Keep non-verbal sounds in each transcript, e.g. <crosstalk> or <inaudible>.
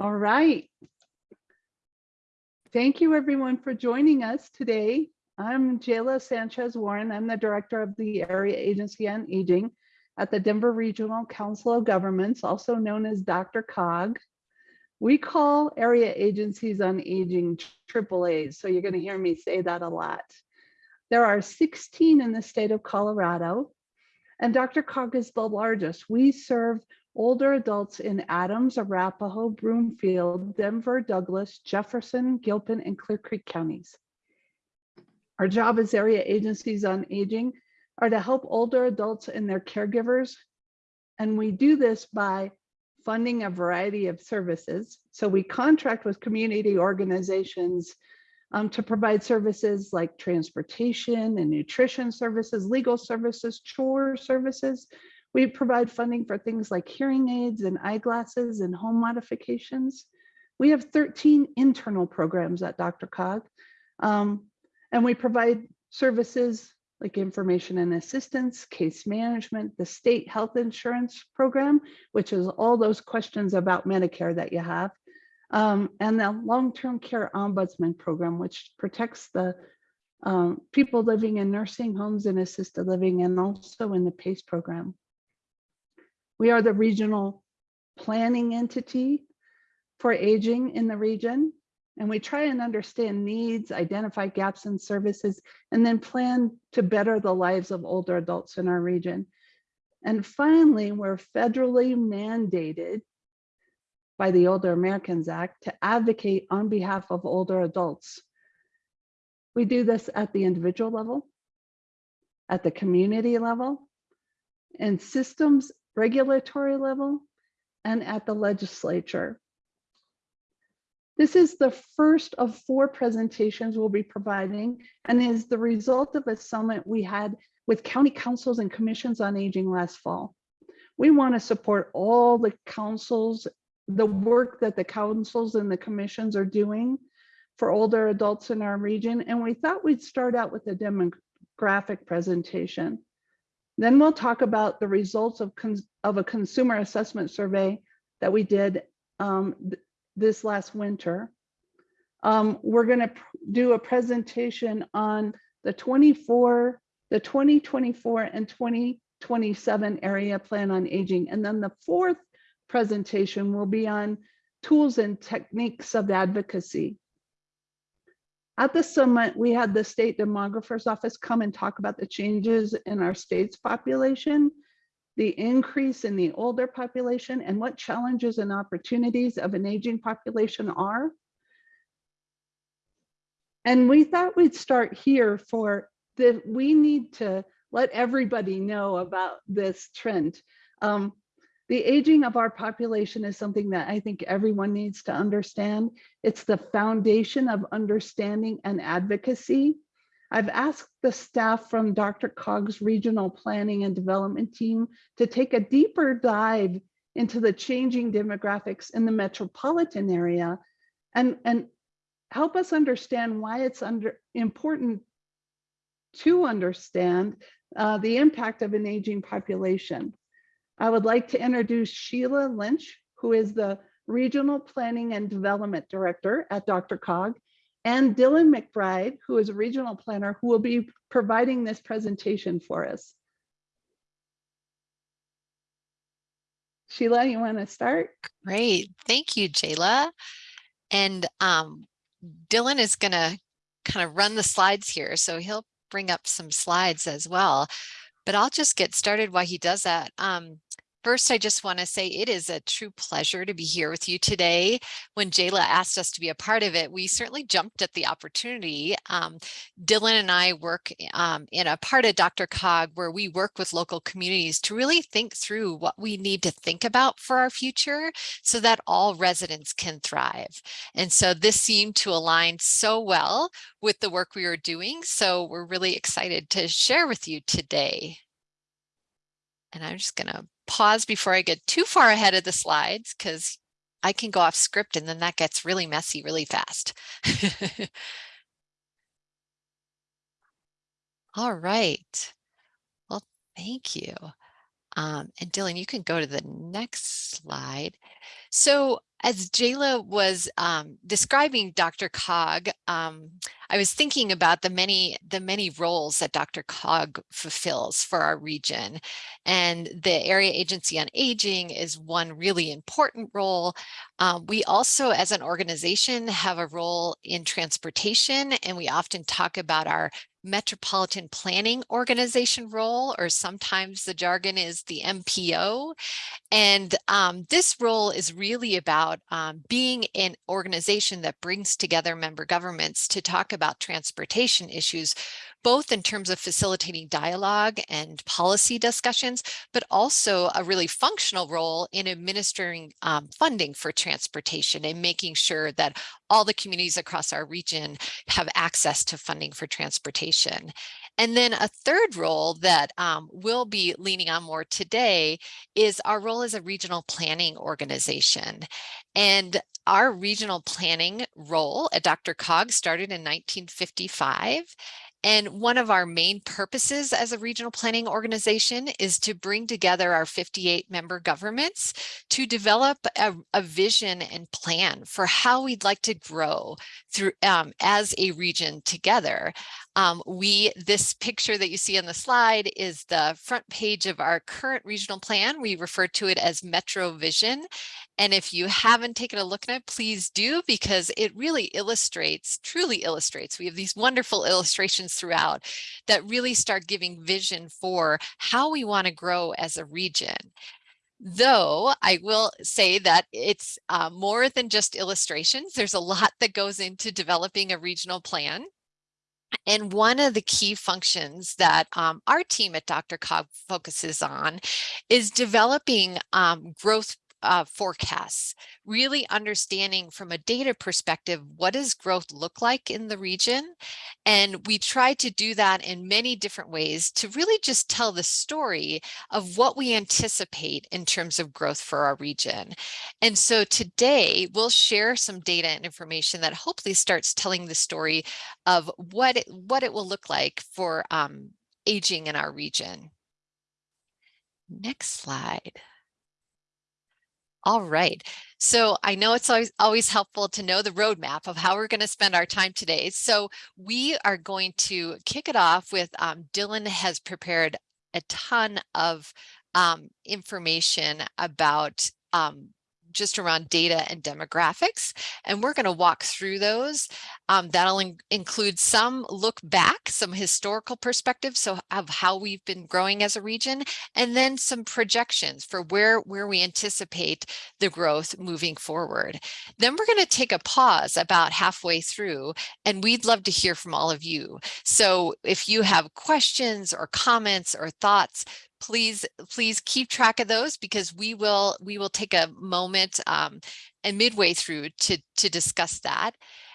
All right. Thank you everyone for joining us today. I'm Jayla Sanchez Warren. I'm the director of the Area Agency on Aging at the Denver Regional Council of Governments, also known as Dr. COG. We call area agencies on aging AAAs, so you're going to hear me say that a lot. There are 16 in the state of Colorado, and Dr. COG is the largest. We serve older adults in Adams, Arapahoe, Broomfield, Denver, Douglas, Jefferson, Gilpin, and Clear Creek counties. Our job as area agencies on aging are to help older adults and their caregivers. And we do this by funding a variety of services. So we contract with community organizations um, to provide services like transportation and nutrition services, legal services, chore services, we provide funding for things like hearing aids and eyeglasses and home modifications. We have 13 internal programs at Dr. Cog, um, and we provide services like information and assistance, case management, the state health insurance program, which is all those questions about Medicare that you have, um, and the long-term care ombudsman program, which protects the um, people living in nursing homes and assisted living and also in the PACE program. We are the regional planning entity for aging in the region. And we try and understand needs, identify gaps in services, and then plan to better the lives of older adults in our region. And finally, we're federally mandated by the Older Americans Act to advocate on behalf of older adults. We do this at the individual level, at the community level, and systems regulatory level, and at the legislature. This is the first of four presentations we'll be providing and is the result of a summit we had with county councils and commissions on aging last fall. We want to support all the councils, the work that the councils and the commissions are doing for older adults in our region. And we thought we'd start out with a demographic presentation. Then we'll talk about the results of, of a consumer assessment survey that we did um, th this last winter. Um, we're going to do a presentation on the 24, the 2024 and 2027 area plan on aging. And then the fourth presentation will be on tools and techniques of advocacy. At the summit, we had the state demographer's office come and talk about the changes in our state's population, the increase in the older population, and what challenges and opportunities of an aging population are. And we thought we'd start here for that we need to let everybody know about this trend. Um, the aging of our population is something that I think everyone needs to understand. It's the foundation of understanding and advocacy. I've asked the staff from Dr. Cog's regional planning and development team to take a deeper dive into the changing demographics in the metropolitan area and, and help us understand why it's under important to understand uh, the impact of an aging population. I would like to introduce Sheila Lynch, who is the Regional Planning and Development Director at Dr. Cog, and Dylan McBride, who is a regional planner, who will be providing this presentation for us. Sheila, you want to start? Great. Thank you, Jayla. And um, Dylan is going to kind of run the slides here, so he'll bring up some slides as well. But I'll just get started while he does that. Um, First, I just want to say it is a true pleasure to be here with you today. When Jayla asked us to be a part of it, we certainly jumped at the opportunity. Um, Dylan and I work um, in a part of Dr. Cog where we work with local communities to really think through what we need to think about for our future so that all residents can thrive. And so this seemed to align so well with the work we were doing. So we're really excited to share with you today. And I'm just going to pause before I get too far ahead of the slides because I can go off script and then that gets really messy really fast. <laughs> All right. Well, thank you. Um, and Dylan, you can go to the next slide. So as Jayla was um, describing Dr. Cog, um, I was thinking about the many the many roles that Dr. Cog fulfills for our region. And the Area Agency on Aging is one really important role. Um, we also, as an organization, have a role in transportation, and we often talk about our Metropolitan Planning Organization role, or sometimes the jargon is the MPO. And um, this role is really about um, being an organization that brings together member governments to talk about transportation issues, both in terms of facilitating dialogue and policy discussions, but also a really functional role in administering um, funding for transportation and making sure that all the communities across our region have access to funding for transportation. And then a third role that um, we'll be leaning on more today is our role as a regional planning organization. And our regional planning role at Dr. Cog started in 1955. And one of our main purposes as a regional planning organization is to bring together our 58 member governments to develop a, a vision and plan for how we'd like to grow through um, as a region together. Um, we, this picture that you see on the slide is the front page of our current regional plan. We refer to it as Metro Vision. And if you haven't taken a look at it, please do, because it really illustrates, truly illustrates. We have these wonderful illustrations throughout that really start giving vision for how we want to grow as a region. Though I will say that it's uh, more than just illustrations. There's a lot that goes into developing a regional plan. And one of the key functions that um, our team at Dr. Cog focuses on is developing um, growth uh, forecasts, really understanding from a data perspective, what does growth look like in the region? And we try to do that in many different ways to really just tell the story of what we anticipate in terms of growth for our region. And so today we'll share some data and information that hopefully starts telling the story of what it, what it will look like for um, aging in our region. Next slide. All right. So I know it's always, always helpful to know the roadmap of how we're going to spend our time today. So we are going to kick it off with um, Dylan has prepared a ton of um, information about um, just around data and demographics. And we're going to walk through those. Um, that'll in include some look back, some historical perspectives so of how we've been growing as a region, and then some projections for where, where we anticipate the growth moving forward. Then we're going to take a pause about halfway through, and we'd love to hear from all of you. So if you have questions or comments or thoughts, please please keep track of those because we will we will take a moment um, and midway through to to discuss that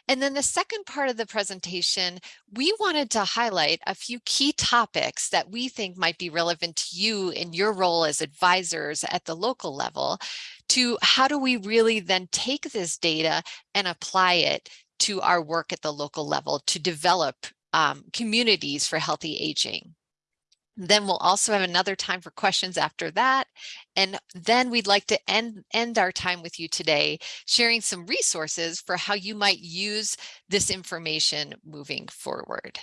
and then the second part of the presentation we wanted to highlight a few key topics that we think might be relevant to you in your role as advisors at the local level to how do we really then take this data and apply it to our work at the local level to develop um, communities for healthy aging. Then we'll also have another time for questions after that. And then we'd like to end, end our time with you today, sharing some resources for how you might use this information moving forward.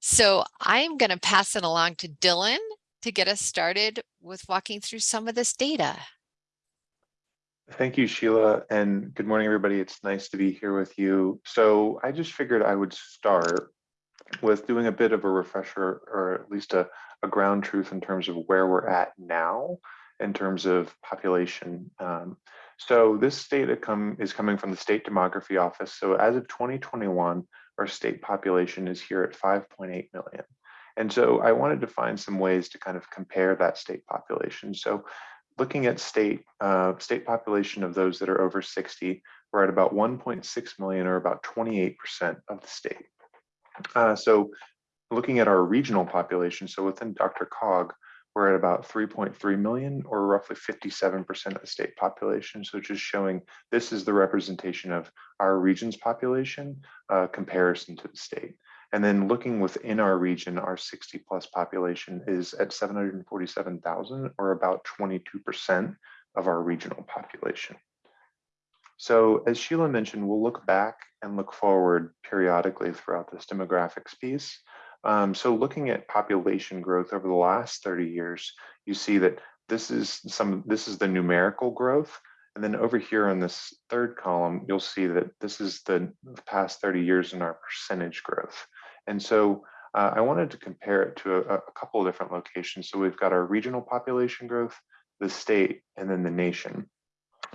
So I'm going to pass it along to Dylan to get us started with walking through some of this data. Thank you, Sheila, and good morning, everybody. It's nice to be here with you. So I just figured I would start with doing a bit of a refresher or at least a, a ground truth in terms of where we're at now in terms of population. Um, so this data come, is coming from the State Demography Office. So as of 2021, our state population is here at 5.8 million. And so I wanted to find some ways to kind of compare that state population. So looking at state uh, state population of those that are over 60, we're at about 1.6 million or about 28% of the state. Uh, so looking at our regional population, so within Dr. Cog, we're at about 3.3 million or roughly 57% of the state population. So just showing this is the representation of our region's population uh, comparison to the state. And then looking within our region, our 60 plus population is at 747,000 or about 22% of our regional population. So as Sheila mentioned, we'll look back and look forward periodically throughout this demographics piece. Um, so looking at population growth over the last 30 years, you see that this is some this is the numerical growth. And then over here on this third column, you'll see that this is the past 30 years in our percentage growth. And so uh, I wanted to compare it to a, a couple of different locations. So we've got our regional population growth, the state, and then the nation.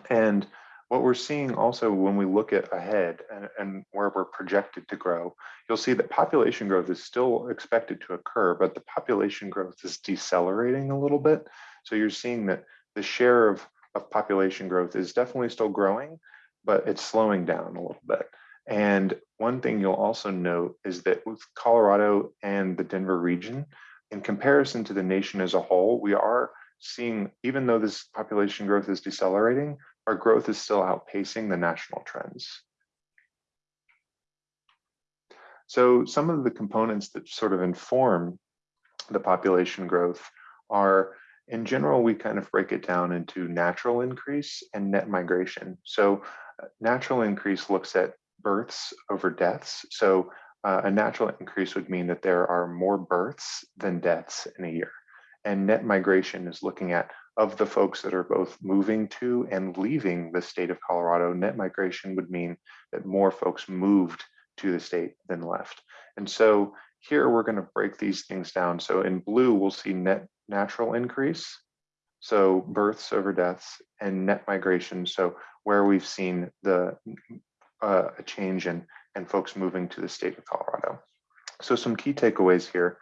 And what we're seeing also when we look at ahead and, and, where we're projected to grow, you'll see that population growth is still expected to occur, but the population growth is decelerating a little bit. So you're seeing that the share of, of population growth is definitely still growing, but it's slowing down a little bit. And one thing you'll also note is that with Colorado and the Denver region, in comparison to the nation as a whole, we are seeing, even though this population growth is decelerating, our growth is still outpacing the national trends. So some of the components that sort of inform the population growth are, in general, we kind of break it down into natural increase and net migration. So uh, natural increase looks at births over deaths. So uh, a natural increase would mean that there are more births than deaths in a year. And net migration is looking at of the folks that are both moving to and leaving the state of Colorado, net migration would mean that more folks moved to the state than left. And so here we're going to break these things down. So in blue, we'll see net natural increase. So births over deaths and net migration. So where we've seen the uh, a change in and folks moving to the state of Colorado. So some key takeaways here.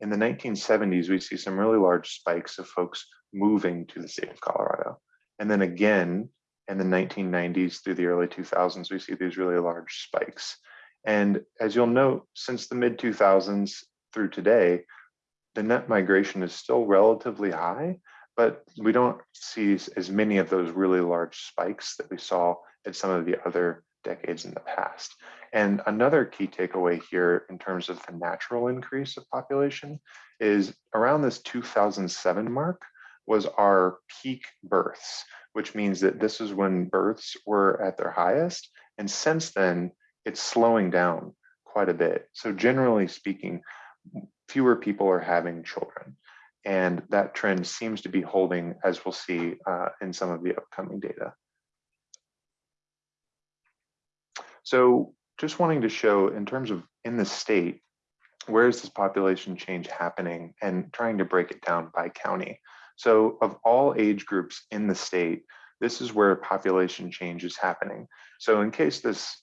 In the 1970s, we see some really large spikes of folks moving to the state of Colorado. And then again, in the 1990s through the early 2000s, we see these really large spikes. And as you'll note, since the mid 2000s through today, the net migration is still relatively high, but we don't see as many of those really large spikes that we saw in some of the other decades in the past. And another key takeaway here in terms of the natural increase of population is around this 2007 mark, was our peak births, which means that this is when births were at their highest. And since then, it's slowing down quite a bit. So generally speaking, fewer people are having children. And that trend seems to be holding as we'll see uh, in some of the upcoming data. So just wanting to show in terms of in the state, where is this population change happening and trying to break it down by county. So of all age groups in the state, this is where population change is happening. So in case this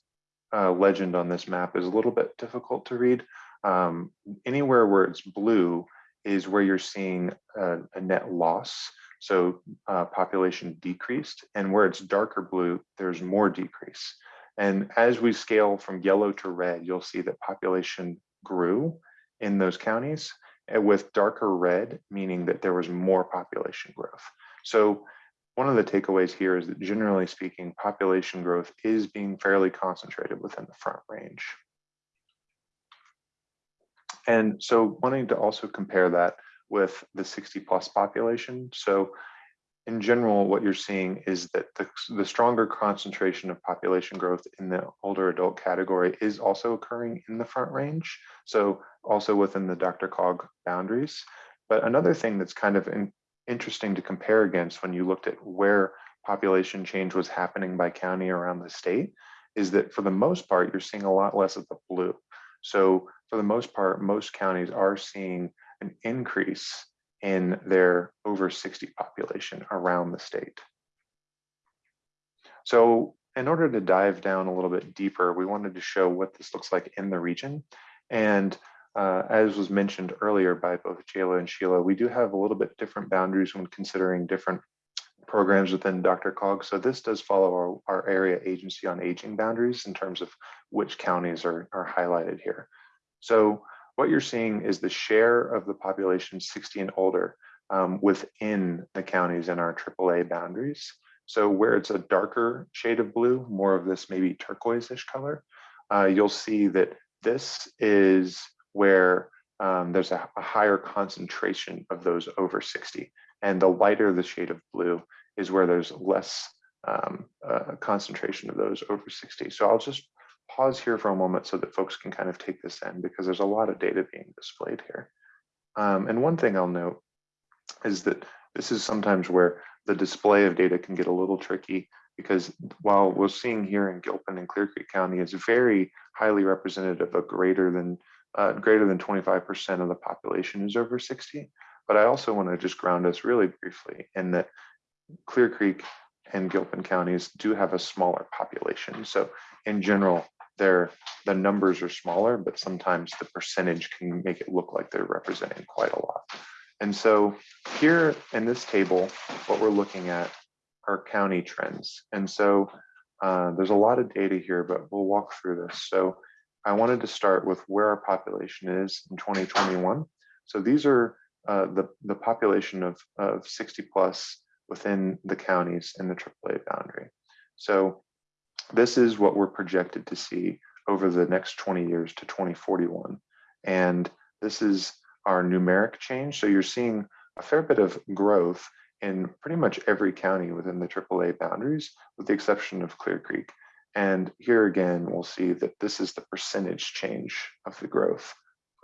uh, legend on this map is a little bit difficult to read, um, anywhere where it's blue is where you're seeing a, a net loss. So uh, population decreased and where it's darker blue, there's more decrease. And as we scale from yellow to red, you'll see that population grew in those counties with darker red, meaning that there was more population growth. So one of the takeaways here is that generally speaking, population growth is being fairly concentrated within the front range. And so wanting to also compare that with the 60 plus population. So in general, what you're seeing is that the, the stronger concentration of population growth in the older adult category is also occurring in the front range. So also within the DRCOG boundaries. But another thing that's kind of in, interesting to compare against when you looked at where population change was happening by county around the state is that for the most part, you're seeing a lot less of the blue. So for the most part, most counties are seeing an increase in their over 60 population around the state. So in order to dive down a little bit deeper, we wanted to show what this looks like in the region. And uh, as was mentioned earlier by both Jayla and Sheila, we do have a little bit different boundaries when considering different programs within DRCOG. So this does follow our, our area agency on aging boundaries in terms of which counties are, are highlighted here. So what you're seeing is the share of the population 60 and older um, within the counties in our AAA boundaries. So where it's a darker shade of blue, more of this maybe turquoise-ish color, uh, you'll see that this is where um, there's a, a higher concentration of those over 60. And the lighter the shade of blue is where there's less um, uh, concentration of those over 60. So I'll just pause here for a moment so that folks can kind of take this in because there's a lot of data being displayed here. Um, and one thing I'll note is that this is sometimes where the display of data can get a little tricky because while we're seeing here in Gilpin and Clear Creek County is very highly representative of greater than uh, greater than 25% of the population is over 60. But I also want to just ground us really briefly in that Clear Creek and Gilpin counties do have a smaller population. So in general, they're, the numbers are smaller, but sometimes the percentage can make it look like they're representing quite a lot. And so here in this table, what we're looking at are county trends. And so uh, there's a lot of data here, but we'll walk through this. So I wanted to start with where our population is in 2021. So these are uh, the, the population of, of 60 plus within the counties in the AAA boundary. So this is what we're projected to see over the next 20 years to 2041. And this is our numeric change. So you're seeing a fair bit of growth in pretty much every county within the AAA boundaries, with the exception of Clear Creek. And here again, we'll see that this is the percentage change of the growth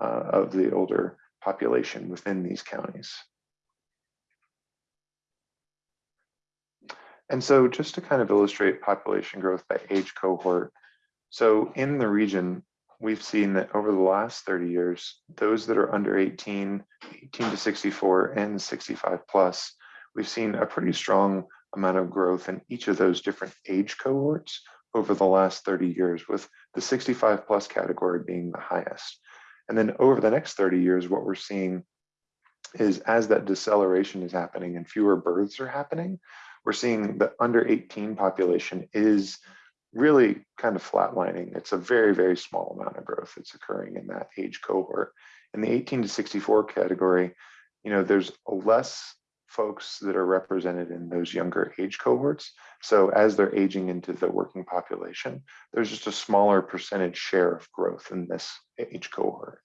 uh, of the older population within these counties. And so just to kind of illustrate population growth by age cohort, so in the region, we've seen that over the last 30 years, those that are under 18, 18 to 64 and 65 plus, we've seen a pretty strong amount of growth in each of those different age cohorts over the last 30 years, with the 65 plus category being the highest. And then over the next 30 years, what we're seeing is as that deceleration is happening and fewer births are happening, we're seeing the under 18 population is really kind of flatlining. It's a very, very small amount of growth that's occurring in that age cohort. In the 18 to 64 category, you know, there's less folks that are represented in those younger age cohorts. So as they're aging into the working population, there's just a smaller percentage share of growth in this age cohort.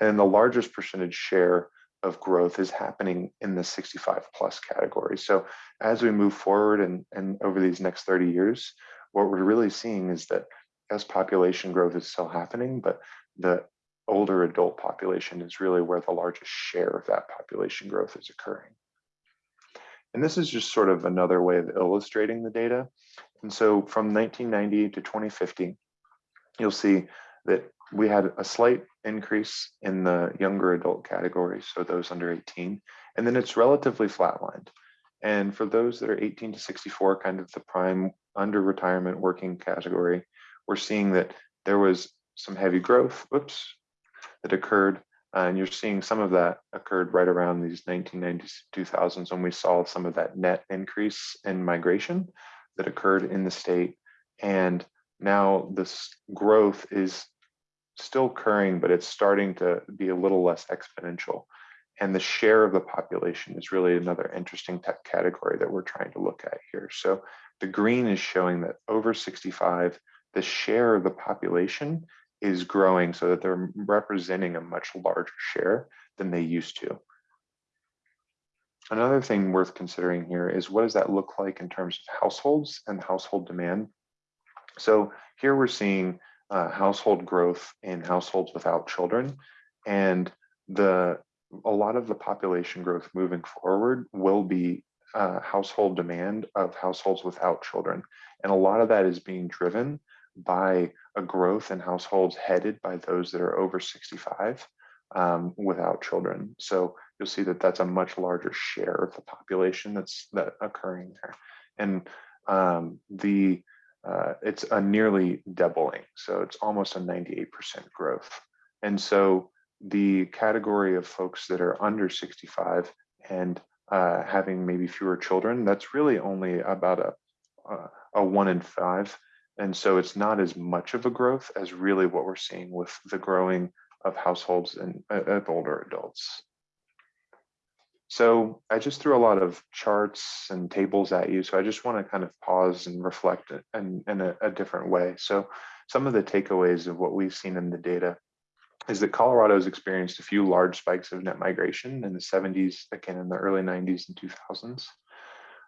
And the largest percentage share of growth is happening in the 65 plus category. So as we move forward and, and over these next 30 years, what we're really seeing is that as population growth is still happening, but the older adult population is really where the largest share of that population growth is occurring. And this is just sort of another way of illustrating the data. And so from 1990 to 2050, you'll see that we had a slight increase in the younger adult category, so those under 18, and then it's relatively flatlined. And for those that are 18 to 64, kind of the prime under retirement working category, we're seeing that there was some heavy growth, whoops, that occurred. Uh, and you're seeing some of that occurred right around these 1990s, 2000s when we saw some of that net increase in migration that occurred in the state. And now this growth is still occurring, but it's starting to be a little less exponential. And the share of the population is really another interesting category that we're trying to look at here. So the green is showing that over 65, the share of the population is growing so that they're representing a much larger share than they used to. Another thing worth considering here is what does that look like in terms of households and household demand? So here we're seeing uh, household growth in households without children. And the a lot of the population growth moving forward will be uh, household demand of households without children. And a lot of that is being driven by a growth in households headed by those that are over 65 um, without children. So you'll see that that's a much larger share of the population that's that occurring there. And um, the uh, it's a nearly doubling. So it's almost a 98% growth. And so the category of folks that are under 65 and uh, having maybe fewer children, that's really only about a, a, a one in five. And so it's not as much of a growth as really what we're seeing with the growing of households and uh, of older adults. So I just threw a lot of charts and tables at you. So I just want to kind of pause and reflect in, in a, a different way. So some of the takeaways of what we've seen in the data is that Colorado has experienced a few large spikes of net migration in the 70s, again in the early 90s and 2000s.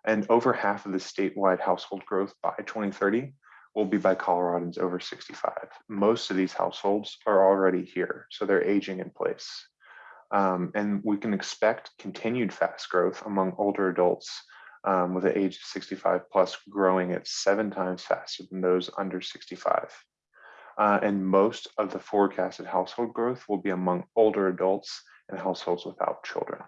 And over half of the statewide household growth by 2030 will be by Coloradans over 65. Most of these households are already here, so they're aging in place. Um, and we can expect continued fast growth among older adults um, with an age of 65 plus growing at seven times faster than those under 65. Uh, and most of the forecasted household growth will be among older adults and households without children.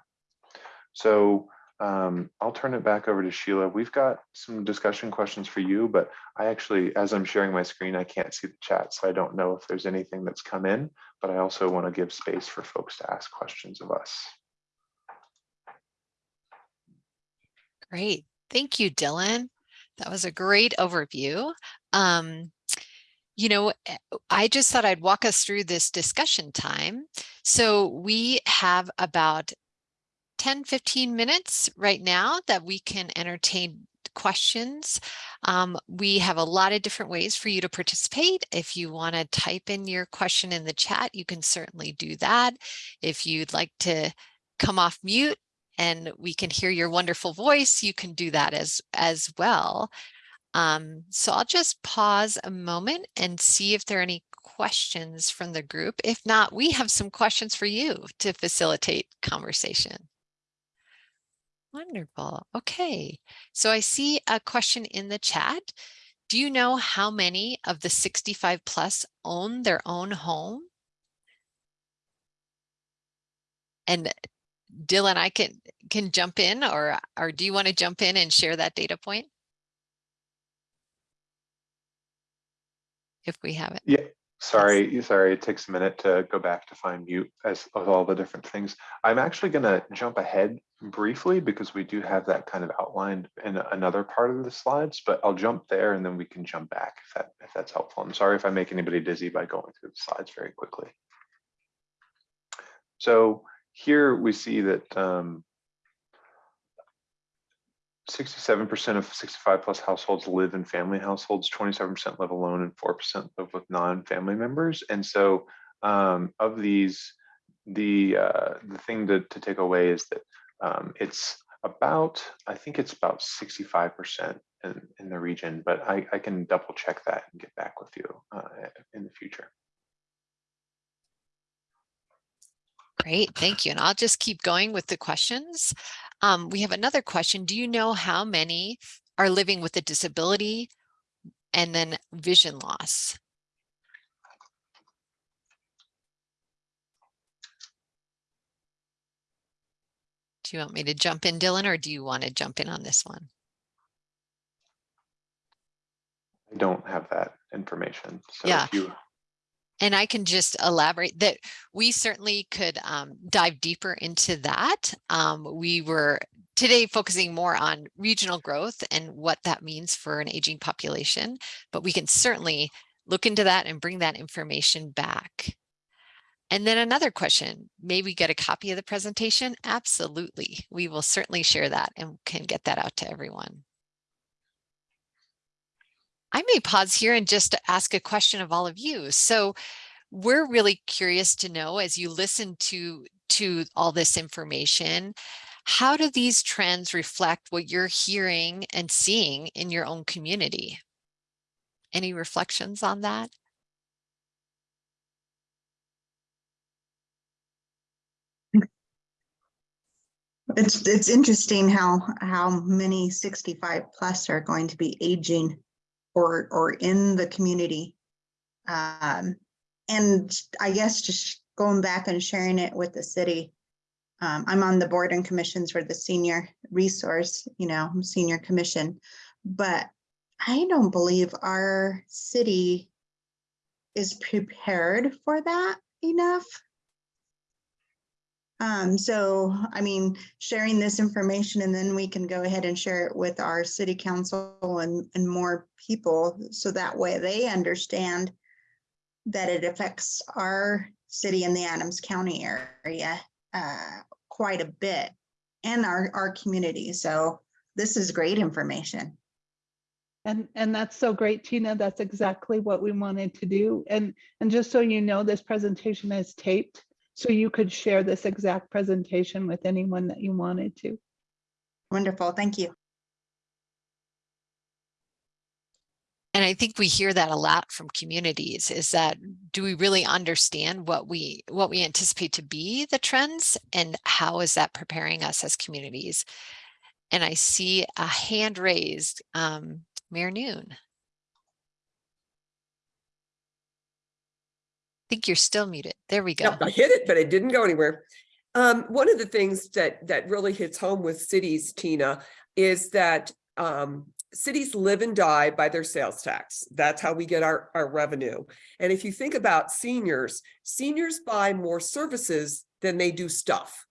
So um, I'll turn it back over to Sheila. We've got some discussion questions for you, but I actually, as I'm sharing my screen, I can't see the chat, so I don't know if there's anything that's come in, but I also want to give space for folks to ask questions of us. Great. Thank you, Dylan. That was a great overview. Um, you know, eh, I just thought I'd walk us through this discussion time. So we have about 10, 15 minutes right now that we can entertain questions. Um, we have a lot of different ways for you to participate. If you want to type in your question in the chat, you can certainly do that. If you'd like to come off mute and we can hear your wonderful voice, you can do that as, as well. Um, so I'll just pause a moment and see if there are any questions from the group. If not, we have some questions for you to facilitate conversation. Wonderful. Okay. So I see a question in the chat. Do you know how many of the 65 plus own their own home? And Dylan, I can can jump in or or do you want to jump in and share that data point? If we have it. Yeah, sorry, sorry, it takes a minute to go back to find mute as of all the different things. I'm actually gonna jump ahead briefly because we do have that kind of outlined in another part of the slides, but I'll jump there and then we can jump back if that if that's helpful. I'm sorry if I make anybody dizzy by going through the slides very quickly. So here we see that um, 67% of 65 plus households live in family households, 27% live alone, and 4% live with non-family members. And so um, of these, the uh, the thing to, to take away is that um, it's about, I think it's about 65% in, in the region, but I, I can double check that and get back with you uh, in the future. Great, thank you. And I'll just keep going with the questions. Um, we have another question. Do you know how many are living with a disability and then vision loss? Do you want me to jump in, Dylan, or do you want to jump in on this one? I don't have that information. So Yeah. if you And I can just elaborate that we certainly could um, dive deeper into that. Um, we were today focusing more on regional growth and what that means for an aging population, but we can certainly look into that and bring that information back. And then another question, may we get a copy of the presentation? Absolutely. We will certainly share that and can get that out to everyone. I may pause here and just ask a question of all of you. So we're really curious to know as you listen to, to all this information, how do these trends reflect what you're hearing and seeing in your own community? Any reflections on that? It's it's interesting how how many 65 plus are going to be aging or or in the community. Um, and I guess just going back and sharing it with the city. Um, I'm on the board and commissions for the senior resource, you know, senior commission, but I don't believe our city is prepared for that enough. Um, so, I mean, sharing this information and then we can go ahead and share it with our city council and, and more people. So that way they understand that it affects our city and the Adams County area uh, quite a bit and our, our community. So this is great information. And, and that's so great, Tina. That's exactly what we wanted to do. And, and just so you know, this presentation is taped. So you could share this exact presentation with anyone that you wanted to. Wonderful, thank you. And I think we hear that a lot from communities is that do we really understand what we what we anticipate to be the trends and how is that preparing us as communities? And I see a hand raised, um, Mayor Noon. Think you're still muted. There we go. Yep, I hit it, but it didn't go anywhere. Um, one of the things that that really hits home with cities, Tina, is that um, cities live and die by their sales tax. That's how we get our, our revenue. And if you think about seniors, seniors buy more services than they do stuff.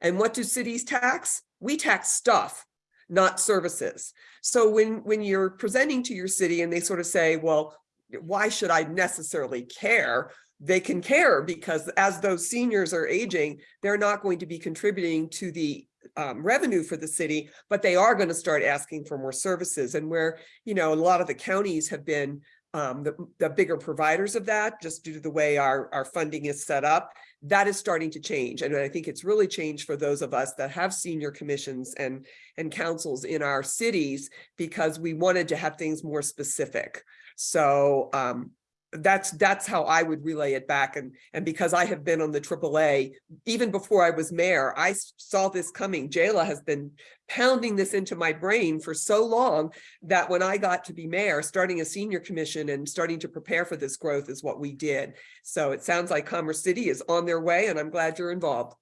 And what do cities tax? We tax stuff, not services. So when, when you're presenting to your city and they sort of say, well, why should I necessarily care? They can care because as those seniors are aging, they're not going to be contributing to the um, revenue for the city, but they are going to start asking for more services. And where, you know, a lot of the counties have been um, the, the bigger providers of that, just due to the way our, our funding is set up, that is starting to change. And I think it's really changed for those of us that have senior commissions and, and councils in our cities, because we wanted to have things more specific. So um, that's that's how I would relay it back. And, and because I have been on the AAA, even before I was mayor, I saw this coming. Jayla has been pounding this into my brain for so long that when I got to be mayor, starting a senior commission and starting to prepare for this growth is what we did. So it sounds like Commerce City is on their way and I'm glad you're involved.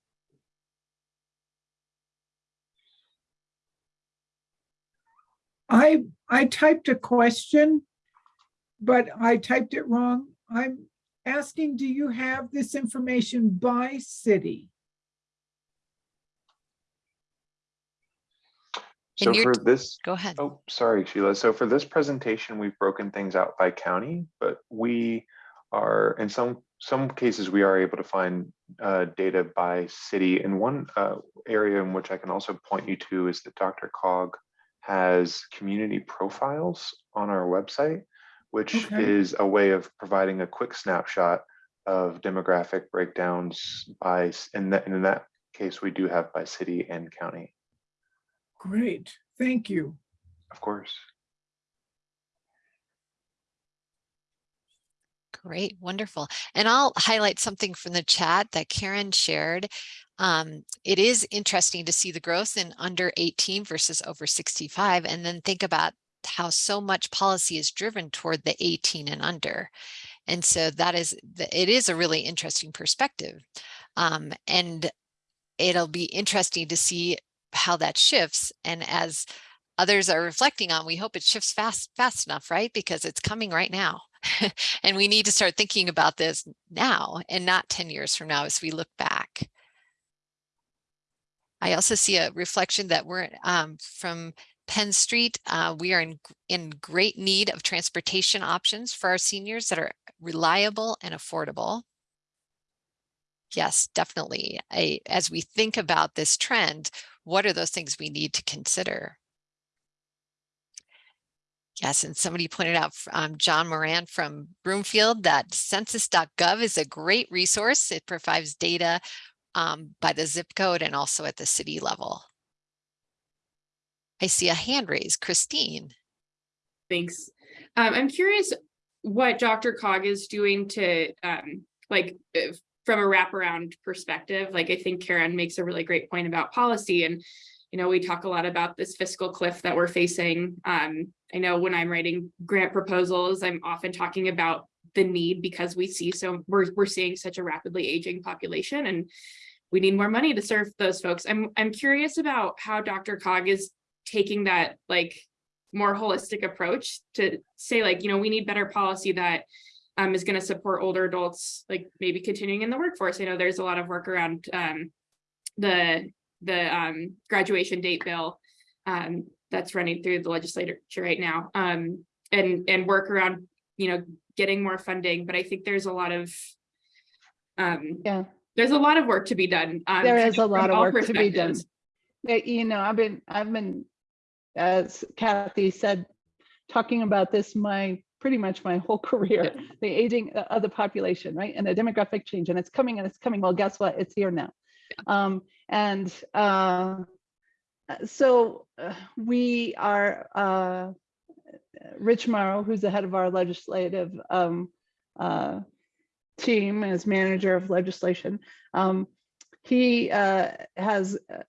I, I typed a question, but I typed it wrong. I'm asking, do you have this information by city? So for this, Go ahead. oh, sorry, Sheila. So for this presentation, we've broken things out by county, but we are, in some, some cases, we are able to find uh, data by city. And one uh, area in which I can also point you to is that Dr. Cog has community profiles on our website, which Okay. is a way of providing a quick snapshot of demographic breakdowns by, s- in that, in that case, we do have by city and county, Great, thank you. of course. Great, wonderful. And I'll highlight something from the chat that Karen shared. Um, it is interesting to see the growth in under 18 versus over 65, and then think about how so much policy is driven toward the 18 and under. And so that is, it is a really interesting perspective. Um, and it'll be interesting to see how that shifts. And as others are reflecting on, we hope it shifts fast, fast enough, right? Because it's coming right now. <laughs> and we need to start thinking about this now and not 10 years from now as we look back. I also see a reflection that we're um, from Penn Street. Uh, we are in, in great need of transportation options for our seniors that are reliable and affordable. Yes, definitely. I, as we think about this trend, what are those things we need to consider? Yes, and somebody pointed out, um, John Moran from Broomfield, that census.gov is a great resource. It provides data um, by the zip code and also at the city level. I see a hand raised, Christine. Thanks. Um, I'm curious what Dr. Cog is doing to, um, like, from a wraparound perspective. Like, I think Karen makes a really great point about policy and, you know, we talk a lot about this fiscal cliff that we're facing. Um, I know when I'm writing grant proposals, I'm often talking about the need because we see so we're, we're seeing such a rapidly aging population and we need more money to serve those folks. I'm, I'm curious about how Dr. Cog is taking that like more holistic approach to say like, you know, we need better policy that um, is going to support older adults, like maybe continuing in the workforce. I know there's a lot of work around um, the the um, graduation date bill um, that's running through the legislature right now, um, and and work around you know getting more funding. But I think there's a lot of um, Yeah, there's a lot of work to be done. um, there a lot of work to be done. You know, I've been, I've been, as Kathy said, talking about this my pretty much my whole <laughs> career, the aging of the population, right? And the demographic change, and it's coming and it's coming. Well, guess what? It's here now. Um, and uh, so uh, we are uh, Rich Mauro, who's the head of our legislative um, uh, team as manager of legislation. Um, he uh, has uh,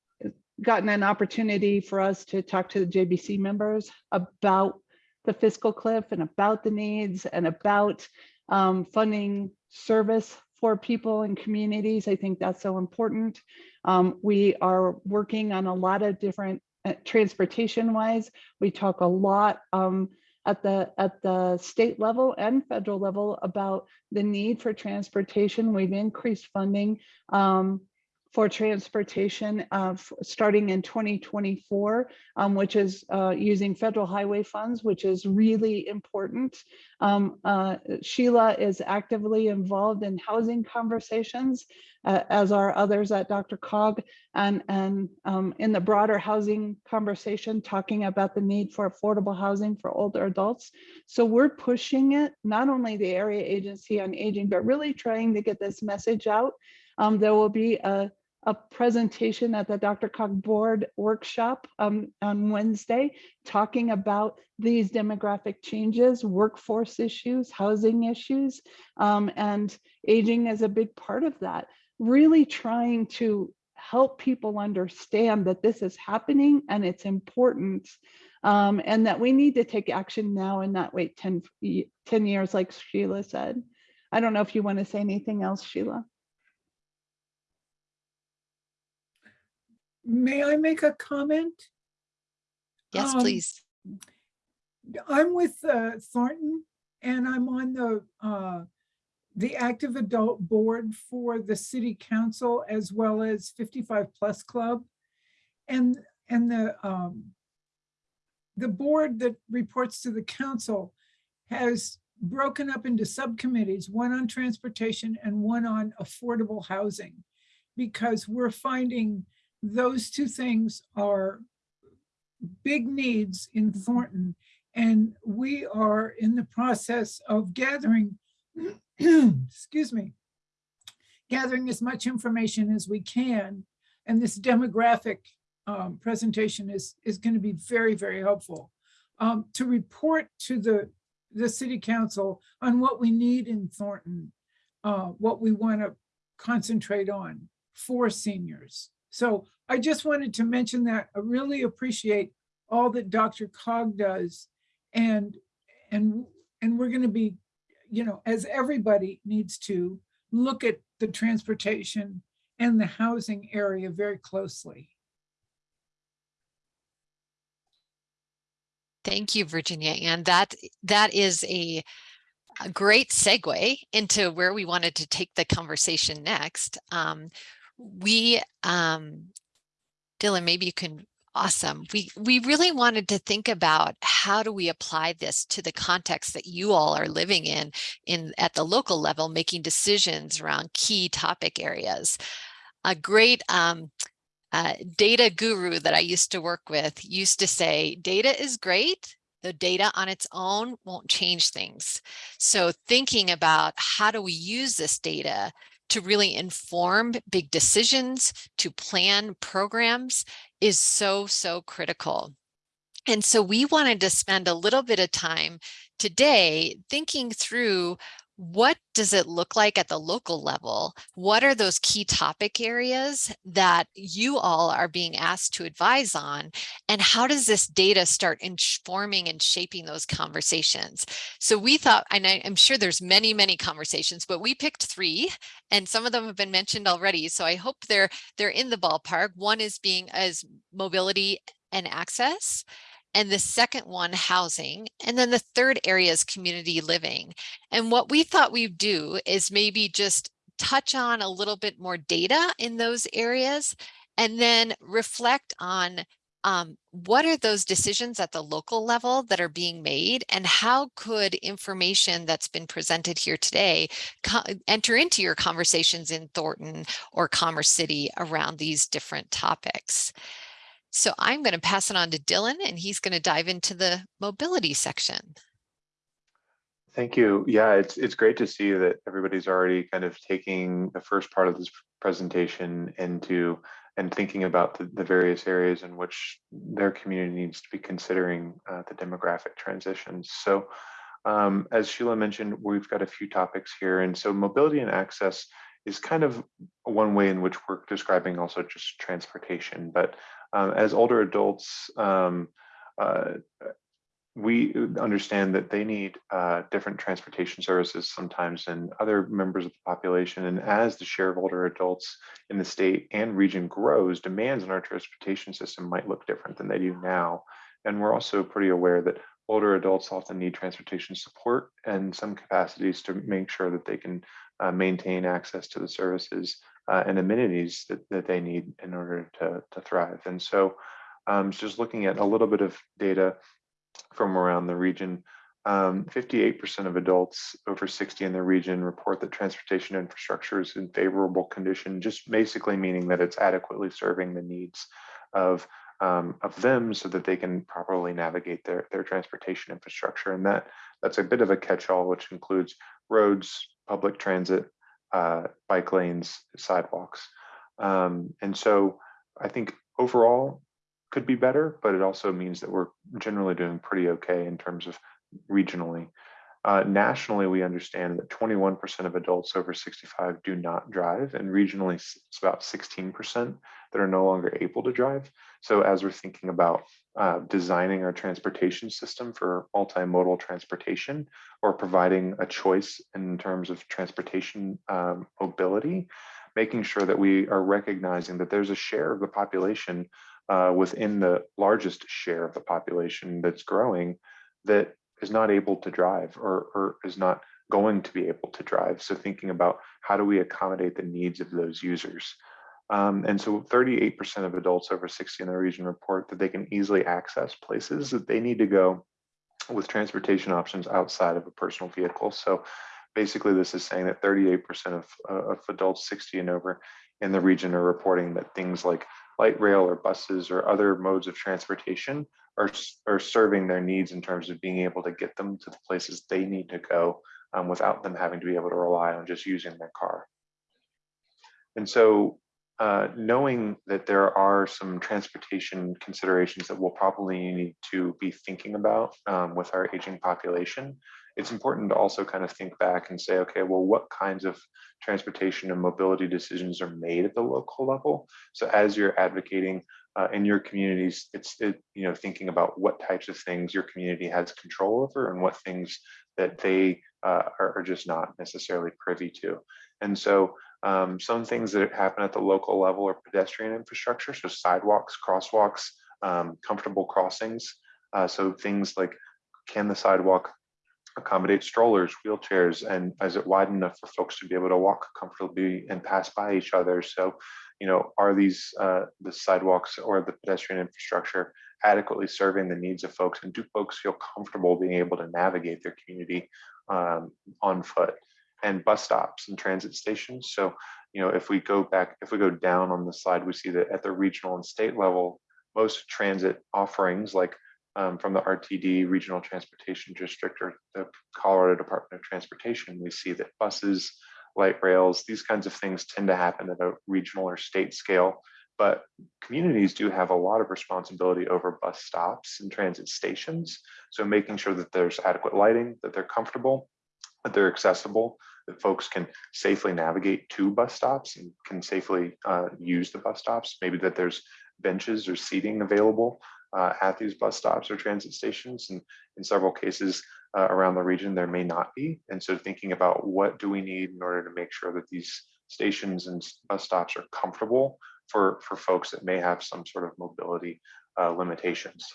gotten an opportunity for us to talk to the JBC members about the fiscal cliff and about the needs and about um, funding service for people and communities. I think that's so important. Um, we are working on a lot of different uh, transportation wise. We talk a lot um, at the at the state level and federal level about the need for transportation. We've increased funding um, for transportation uh, starting in 2024, um, which is uh, using federal highway funds, which is really important. Um, uh, Sheila is actively involved in housing conversations, uh, as are others at DRCOG, and, and um, in the broader housing conversation, talking about the need for affordable housing for older adults. So we're pushing it, not only the Area Agency on Aging, but really trying to get this message out. Um, there will be a a presentation at the DRCOG board workshop um, on Wednesday, talking about these demographic changes, workforce issues, housing issues, um, and aging is a big part of that. Really trying to help people understand that this is happening and it's important um, and that we need to take action now and not wait 10, 10 years like Sheila said. I don't know if you want to say anything else, Sheila. May I make a comment? Yes, Um, please. I'm with uh, Thornton and I'm on the, uh, the active adult board for the city council as well as 55 plus club. And, and the, um, the board that reports to the council has broken up into subcommittees, one on transportation and one on affordable housing. Because we're finding those two things are big needs in Thornton. And we are in the process of gathering, <clears throat> excuse me, gathering as much information as we can. And this demographic um, presentation is, is going to be very, very helpful um, to report to the, the city council on what we need in Thornton, uh, what we want to concentrate on for seniors. So I just wanted to mention that I really appreciate all that DRCOG does. And, and, and we're going to be, you know, as everybody needs to look at the transportation and the housing area very closely. Thank you, Virginia. And that that is a, a great segue into where we wanted to take the conversation next. Um, we, um, Dylan, maybe you can, awesome. We, we really wanted to think about how do we apply this to the context that you all are living in, in at the local level, making decisions around key topic areas. A great um, uh, data guru that I used to work with used to say, data is great, the data on its own won't change things. So thinking about how do we use this data to really inform big decisions, to plan programs is so, so critical. And so we wanted to spend a little bit of time today thinking through what does it look like at the local level? What are those key topic areas that you all are being asked to advise on? And how does this data start informing and shaping those conversations? So we thought, and I, am sure there's many, many conversations, but we picked three and some of them have been mentioned already. So I hope they're, they're in the ballpark. One is being as mobility and access and the second one housing and then the third area is community living and what we thought we'd do is maybe just touch on a little bit more data in those areas and then reflect on um, what are those decisions at the local level that are being made and how could information that's been presented here today enter into your conversations in Thornton or Commerce City around these different topics. So I'm going to pass it on to Dylan and he's going to dive into the mobility section. Thank you. Yeah, it's it's great to see that everybody's already kind of taking the first part of this presentation into and thinking about the, the various areas in which their community needs to be considering uh, the demographic transitions. So um, as Sheila mentioned, we've got a few topics here. And so mobility and access is kind of one way in which we're describing also just transportation. But um, as older adults, um, uh, we understand that they need uh, different transportation services sometimes than other members of the population. And as the share of older adults in the state and region grows, demands on our transportation system might look different than they do now. And we're also pretty aware that older adults often need transportation support and some capacities to make sure that they can uh, maintain access to the services uh, and amenities that, that they need in order to, to thrive. And so um, just looking at a little bit of data from around the region, 58% um, of adults over 60 in the region report that transportation infrastructure is in favorable condition, just basically meaning that it's adequately serving the needs of um, of them so that they can properly navigate their, their transportation infrastructure. And that that's a bit of a catch-all, which includes roads, public transit, uh, bike lanes, sidewalks. Um, and so I think overall could be better, but it also means that we're generally doing pretty okay in terms of regionally. Uh, nationally, we understand that 21% of adults over 65 do not drive, and regionally, it's about 16% that are no longer able to drive. So, as we're thinking about uh, designing our transportation system for multimodal transportation or providing a choice in terms of transportation um, mobility, making sure that we are recognizing that there's a share of the population uh, within the largest share of the population that's growing that is not able to drive or, or is not going to be able to drive. So thinking about how do we accommodate the needs of those users. Um, and so 38% of adults over 60 in the region report that they can easily access places that they need to go with transportation options outside of a personal vehicle. So basically this is saying that 38% of, uh, of adults 60 and over in the region are reporting that things like light rail or buses or other modes of transportation are, are serving their needs in terms of being able to get them to the places they need to go um, without them having to be able to rely on just using their car. And so uh, knowing that there are some transportation considerations that we'll probably need to be thinking about um, with our aging population, it's important to also kind of think back and say, okay, well, what kinds of transportation and mobility decisions are made at the local level? So as you're advocating uh, in your communities, it's it, you know thinking about what types of things your community has control over and what things that they uh, are, are, just not necessarily privy to. And so um, some things that happen at the local level are pedestrian infrastructure, so sidewalks, crosswalks, um, comfortable crossings. Uh, so things like can the sidewalk accommodate strollers, wheelchairs, and is it wide enough for folks to be able to walk comfortably and pass by each other? So, you know, are these uh, the sidewalks or the pedestrian infrastructure adequately serving the needs of folks, and do folks feel comfortable being able to navigate their community um, on foot? And bus stops and transit stations. So, you know, if we go back, if we go down on the slide, we see that at the regional and state level, most transit offerings like um, from the RTD Regional Transportation District or the Colorado Department of Transportation, we see that buses, light rails, these kinds of things tend to happen at a regional or state scale. But communities do have a lot of responsibility over bus stops and transit stations. So making sure that there's adequate lighting, that they're comfortable, that they're accessible, that folks can safely navigate to bus stops and can safely uh, use the bus stops, maybe that there's benches or seating available uh, at these bus stops or transit stations. And in several cases uh, around the region, there may not be. And so thinking about what do we need in order to make sure that these stations and bus stops are comfortable for, for folks that may have some sort of mobility uh, limitations.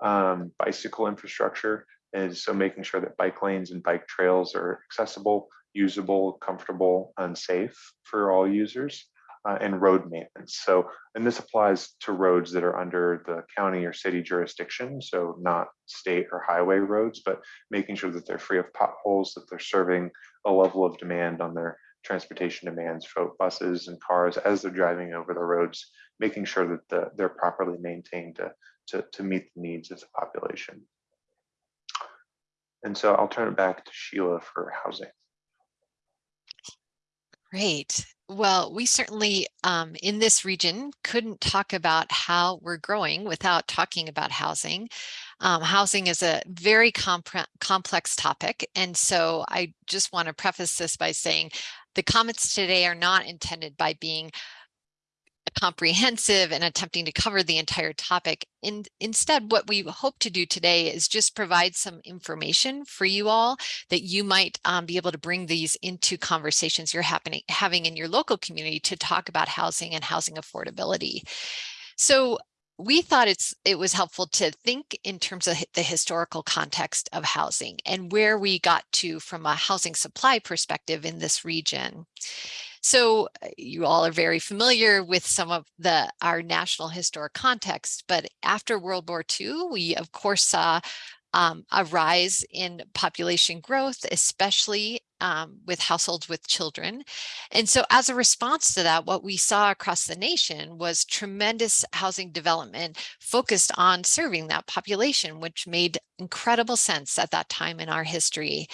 Um, bicycle infrastructure is so making sure that bike lanes and bike trails are accessible, usable, comfortable, and safe for all users uh, and road maintenance. So, and this applies to roads that are under the county or city jurisdiction, so not state or highway roads, but making sure that they're free of potholes, that they're serving a level of demand on their transportation demands for buses and cars as they're driving over the roads making sure that the, they're properly maintained to, to, to meet the needs of the population. And so I'll turn it back to Sheila for housing. Great. Well, we certainly um, in this region couldn't talk about how we're growing without talking about housing. Um, housing is a very compre- complex topic. And so I just want to preface this by saying the comments today are not intended by being comprehensive and attempting to cover the entire topic. In, instead, what we hope to do today is just provide some information for you all that you might um, be able to bring these into conversations you're happening, having in your local community to talk about housing and housing affordability. So we thought it's it was helpful to think in terms of the historical context of housing and where we got to from a housing supply perspective in this region. So uh, you all are very familiar with some of the our national historic context, but after World War II, we of course saw um, a rise in population growth, especially um, with households with children. And so as a response to that, what we saw across the nation was tremendous housing development focused on serving that population, which made incredible sense at that time in our history.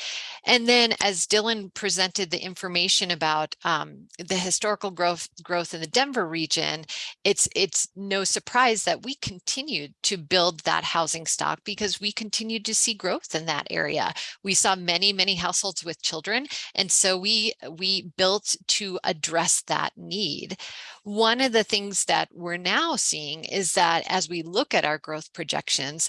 And then as Dylan presented the information about um, the historical growth growth in the Denver region, it's it's no surprise that we continued to build that housing stock because we continued to see growth in that area. We saw many, many households with children. And so we we built to address that need. One of the things that we're now seeing is that as we look at our growth projections,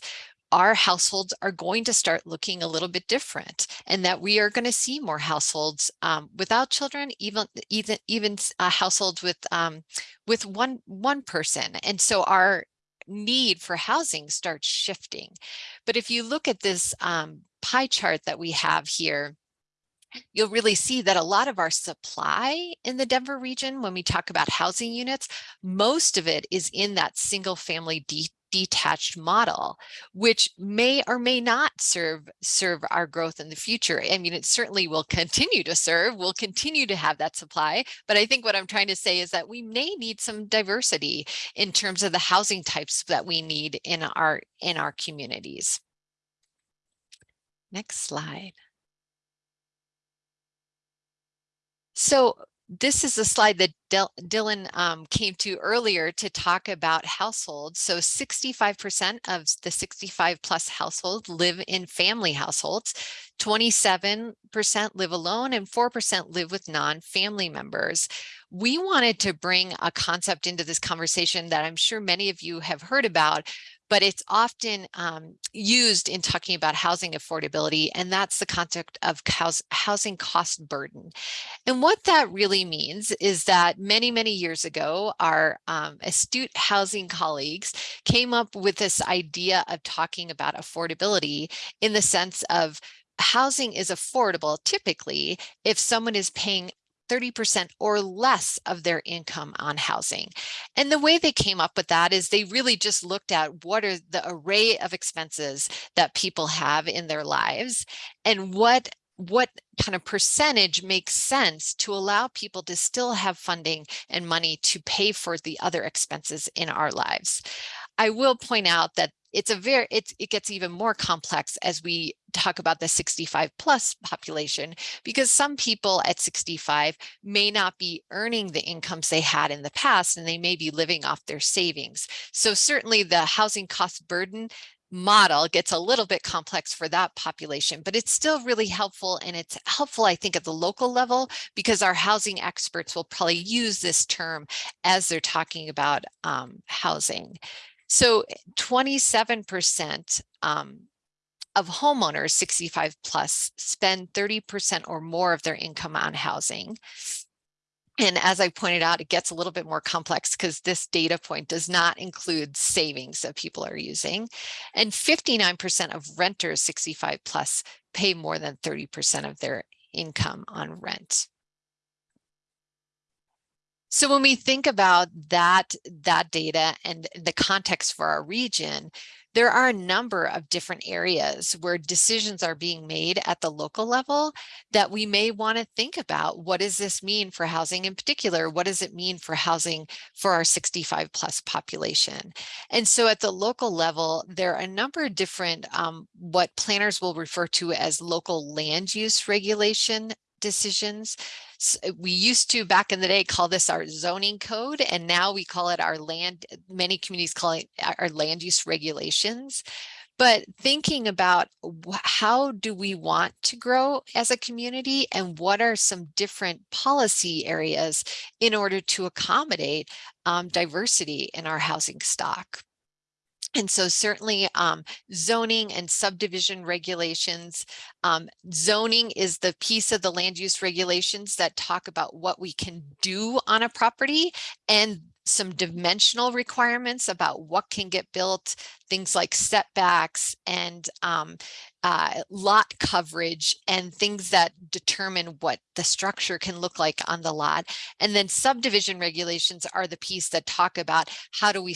our households are going to start looking a little bit different and that we are going to see more households um, without children even even even uh, households with um, with one one person. And so our need for housing starts shifting. But if you look at this um, pie chart that we have here you'll really see that a lot of our supply in the Denver region, when we talk about housing units, most of it is in that single family detached model, which may or may not serve serve our growth in the future. I mean, it certainly will <laughs> continue to serve, we'll continue to have that supply. But I think what I'm trying to say is that we may need some diversity in terms of the housing types that we need in our in our communities. Next slide. So this is a slide that Del Dylan um, came to earlier to talk about households. So 65% of the 65 plus households live in family households, 27% live alone, and 4% live with non-family members. We wanted to bring a concept into this conversation that I'm sure many of you have heard about, but it's often um, used in talking about housing affordability, and that's the concept of housing cost burden. And what that really means is that many, many years ago, our um, astute housing colleagues came up with this idea of talking about affordability in the sense of housing is affordable typically if someone is paying 30% or less of their income on housing. And the way they came up with that is they really just looked at what are the array of expenses that people have in their lives and what what kind of percentage makes sense to allow people to still have funding and money to pay for the other expenses in our lives. I will point out that it's a very it gets even more complex as we talk about the 65 plus population because some people at 65 may not be earning the incomes they had in the past and they may be living off their savings so certainly the housing cost burden model gets a little bit complex for that population, but it's still really helpful. And it's helpful, I think, at the local level, because our housing experts will probably use this term as they're talking about um, housing. So 27% um, of homeowners 65 plus spend 30% or more of their income on housing. And as I pointed out, it gets a little bit more complex because this data point does not include savings that people are using. And 59% of renters 65 plus pay more than 30% of their income on rent. So when we think about that, that data and the context for our region, there are a number of different areas where decisions are being made at the local level that we may want to think about. What does this mean for housing in particular? What does it mean for housing for our 65 plus population? And so at the local level, there are a number of different um, what planners will refer to as local land use regulation decisions. We used to back in the day call this our zoning code and now we call it our land, many communities call it our- our land use regulations. But thinking about how do we want to grow as a community and what are some different policy areas in order to accommodate um, diversity in our housing stock. And so certainly um, zoning and subdivision regulations. um, zoning is the piece of the land use regulations that talk about what we can do on a property and some dimensional requirements about what can get built, things like setbacks and um, uh, lot coverage and things that determine what the structure can look like on the lot. And then subdivision regulations are the piece that talk about how do we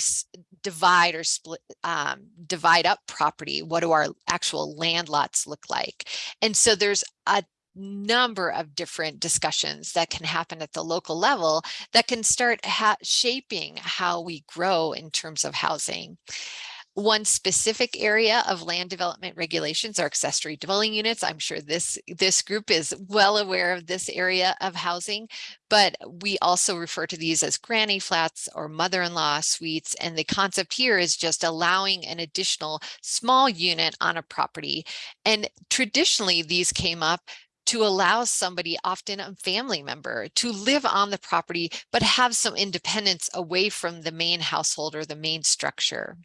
divide or split, um, divide up property? What do our actual land lots look like? And so there's a number of different discussions that can happen at the local level that can start ha- shaping how we grow in terms of housing. One specific area of land development regulations are accessory dwelling units. I'm sure this, this group is well aware of this area of housing, but we also refer to these as granny flats or mother-in-law suites. And the concept here is just allowing an additional small unit on a property. And traditionally, these came up to allow somebody, often a family member, to live on the property, but have some independence away from the main household or the main structure.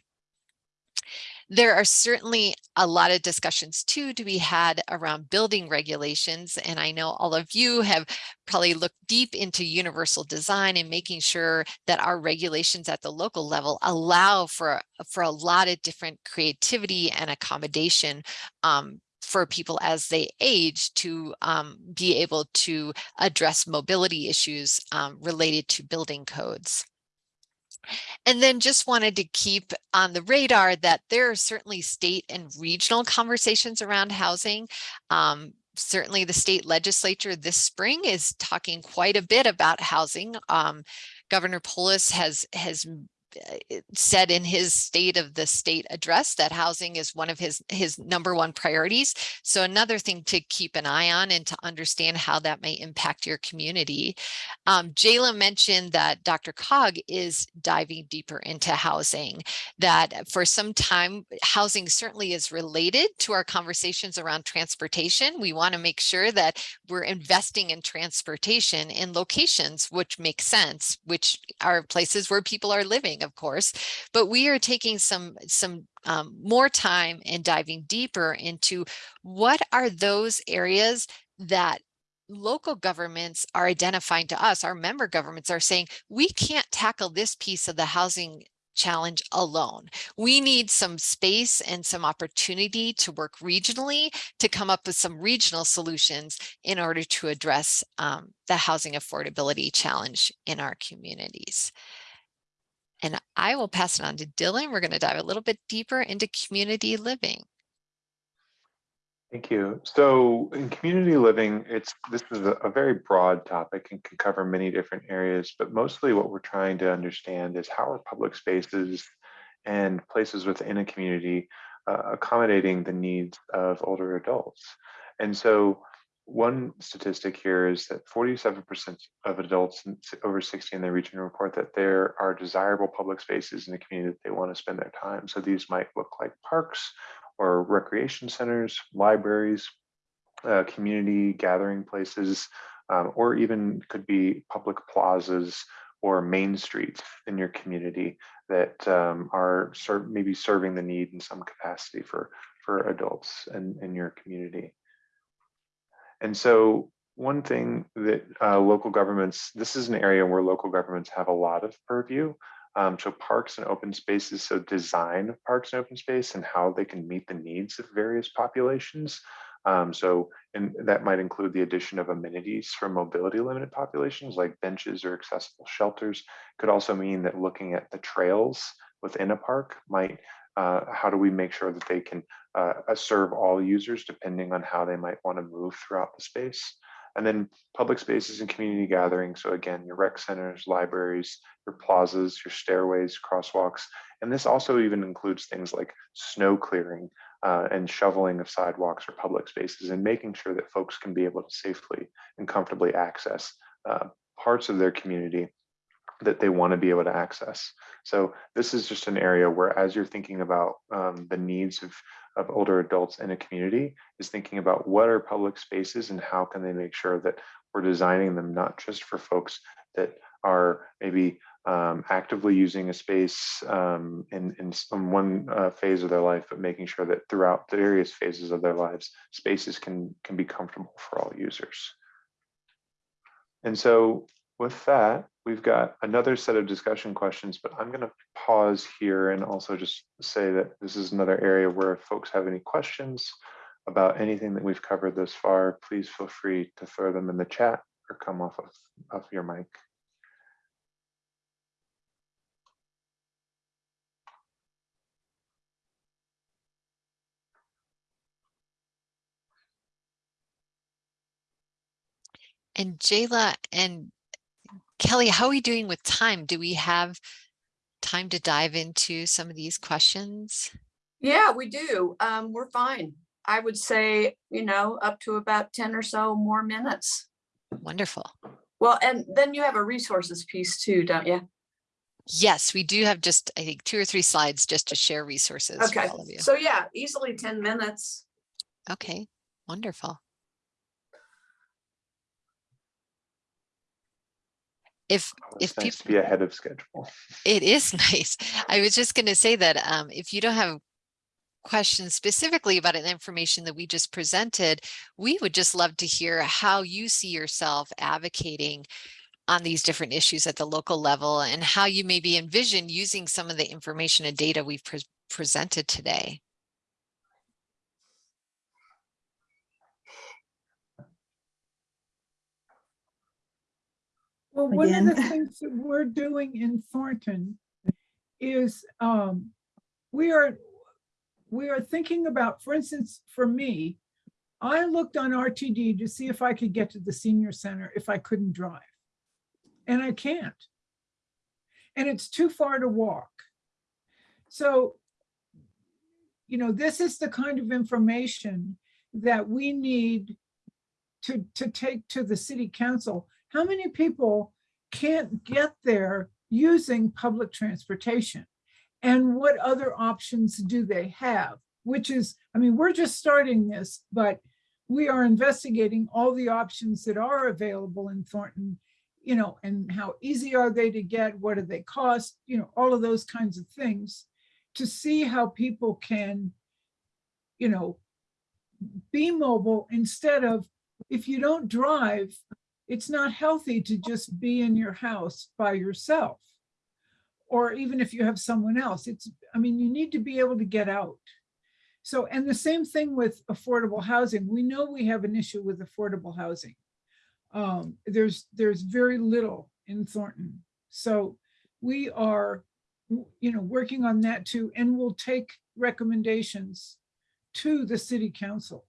There are certainly a lot of discussions too to be had around building regulations. And I know all of you have probably looked deep into universal design and making sure that our regulations at the local level allow for, for a lot of different creativity and accommodation um, for people as they age to um, be able to address mobility issues um, related to building codes. And then just wanted to keep on the radar that there are certainly state and regional conversations around housing. Um, certainly the state legislature this spring is talking quite a bit about housing. Um, Governor Polis has has said in his state of the state address that housing is one of his his number one priorities. So another thing to keep an eye on and to understand how that may impact your community. Um, Jayla mentioned that DRCOG is diving deeper into housing, that for some time, housing certainly is related to our conversations around transportation. We want to make sure that we're investing in transportation in locations which make sense, which are places where people are living, of course. But we are taking some, some um, more time and diving deeper into what are those areas that local governments are identifying to us, our member governments are saying, we can't tackle this piece of the housing challenge alone. We need some space and some opportunity to work regionally to come up with some regional solutions in order to address um, the housing affordability challenge in our communities. And I will pass it on to Dylan. We're going to dive a little bit deeper into community living. Thank you. So in community living, it's this is a, very broad topic and can cover many different areas, but mostly what we're trying to understand is how are public spaces and places within a community uh, accommodating the needs of older adults. And so one statistic here is that 47% of adults over 60 in the region report that there are desirable public spaces in the community that they want to spend their time. So these might look like parks, or recreation centers, libraries, uh, community gathering places, um, or even could be public plazas or main streets in your community that um, are ser- maybe serving the need in some capacity for for adults in, in your community. And so one thing that uh, local governments, this is an area where local governments have a lot of purview. Um, so parks and open spaces, so design of parks and open space and how they can meet the needs of various populations. Um, so, and that might include the addition of amenities for mobility limited populations like benches or accessible shelters. Could also mean that looking at the trails within a park might uh, how do we make sure that they can uh, uh, serve all users depending on how they might want to move throughout the space. And then public spaces and community gatherings. So again, your rec centers, libraries, your plazas, your stairways, crosswalks. And this also even includes things like snow clearing uh, and shoveling of sidewalks or public spaces and making sure that folks can be able to safely and comfortably access uh, parts of their community that they want to be able to access. So this is just an area where as you're thinking about um, the needs of, of older adults in a community is thinking about what are public spaces and how can they make sure that we're designing them not just for folks that are maybe um, actively using a space um, in, in some one uh, phase of their life, but making sure that throughout the various phases of their lives, spaces can, can be comfortable for all users. And so with that, we've got another set of discussion questions, but I'm going to pause here and also just say that this is another area where if folks have any questions about anything that we've covered thus far, please feel free to throw them in the chat or come off of, of your mic. And Jayla and Kelly, how are we doing with time? Do we have time to dive into some of these questions? Yeah, we do. Um, we're fine. I would say, you know, up to about ten or so more minutes. Wonderful. Well, and then you have a resources piece too, don't you? Yes, we do have just, I think, two or three slides just to share resources Okay, all of you. so yeah, easily ten minutes. Okay, wonderful. If It's If nice to be ahead of schedule. It is <laughs> nice. I was just going to say that um, if you don't have questions specifically about an information that we just presented, we would just love to hear how you see yourself advocating on these different issues at the local level and how you maybe envision using some of the information and data we've pre- presented today. Well, one of the things that we're doing in Thornton is um, we are, we are thinking about, for instance, for me, I looked on RTD to see if I could get to the senior center if I couldn't drive. And I can't. And it's too far to walk. So, you know, this is the kind of information that we need to, to take to the city council. How many people can't get there using public transportation? And what other options do they have? Which is, I mean, we're just starting this, but we are investigating all the options that are available in Thornton, you know, and how easy are they to get? What do they cost? You know, all of those kinds of things to see how people can, you know, be mobile instead of if you don't drive, it's not healthy to just be in your house by yourself. Or even if you have someone else, it's, I mean, you need to be able to get out. So, and the same thing with affordable housing. We know we have an issue with affordable housing. Um, there's, there's very little in Thornton. So we are, you know, working on that too, and we'll take recommendations to the city council.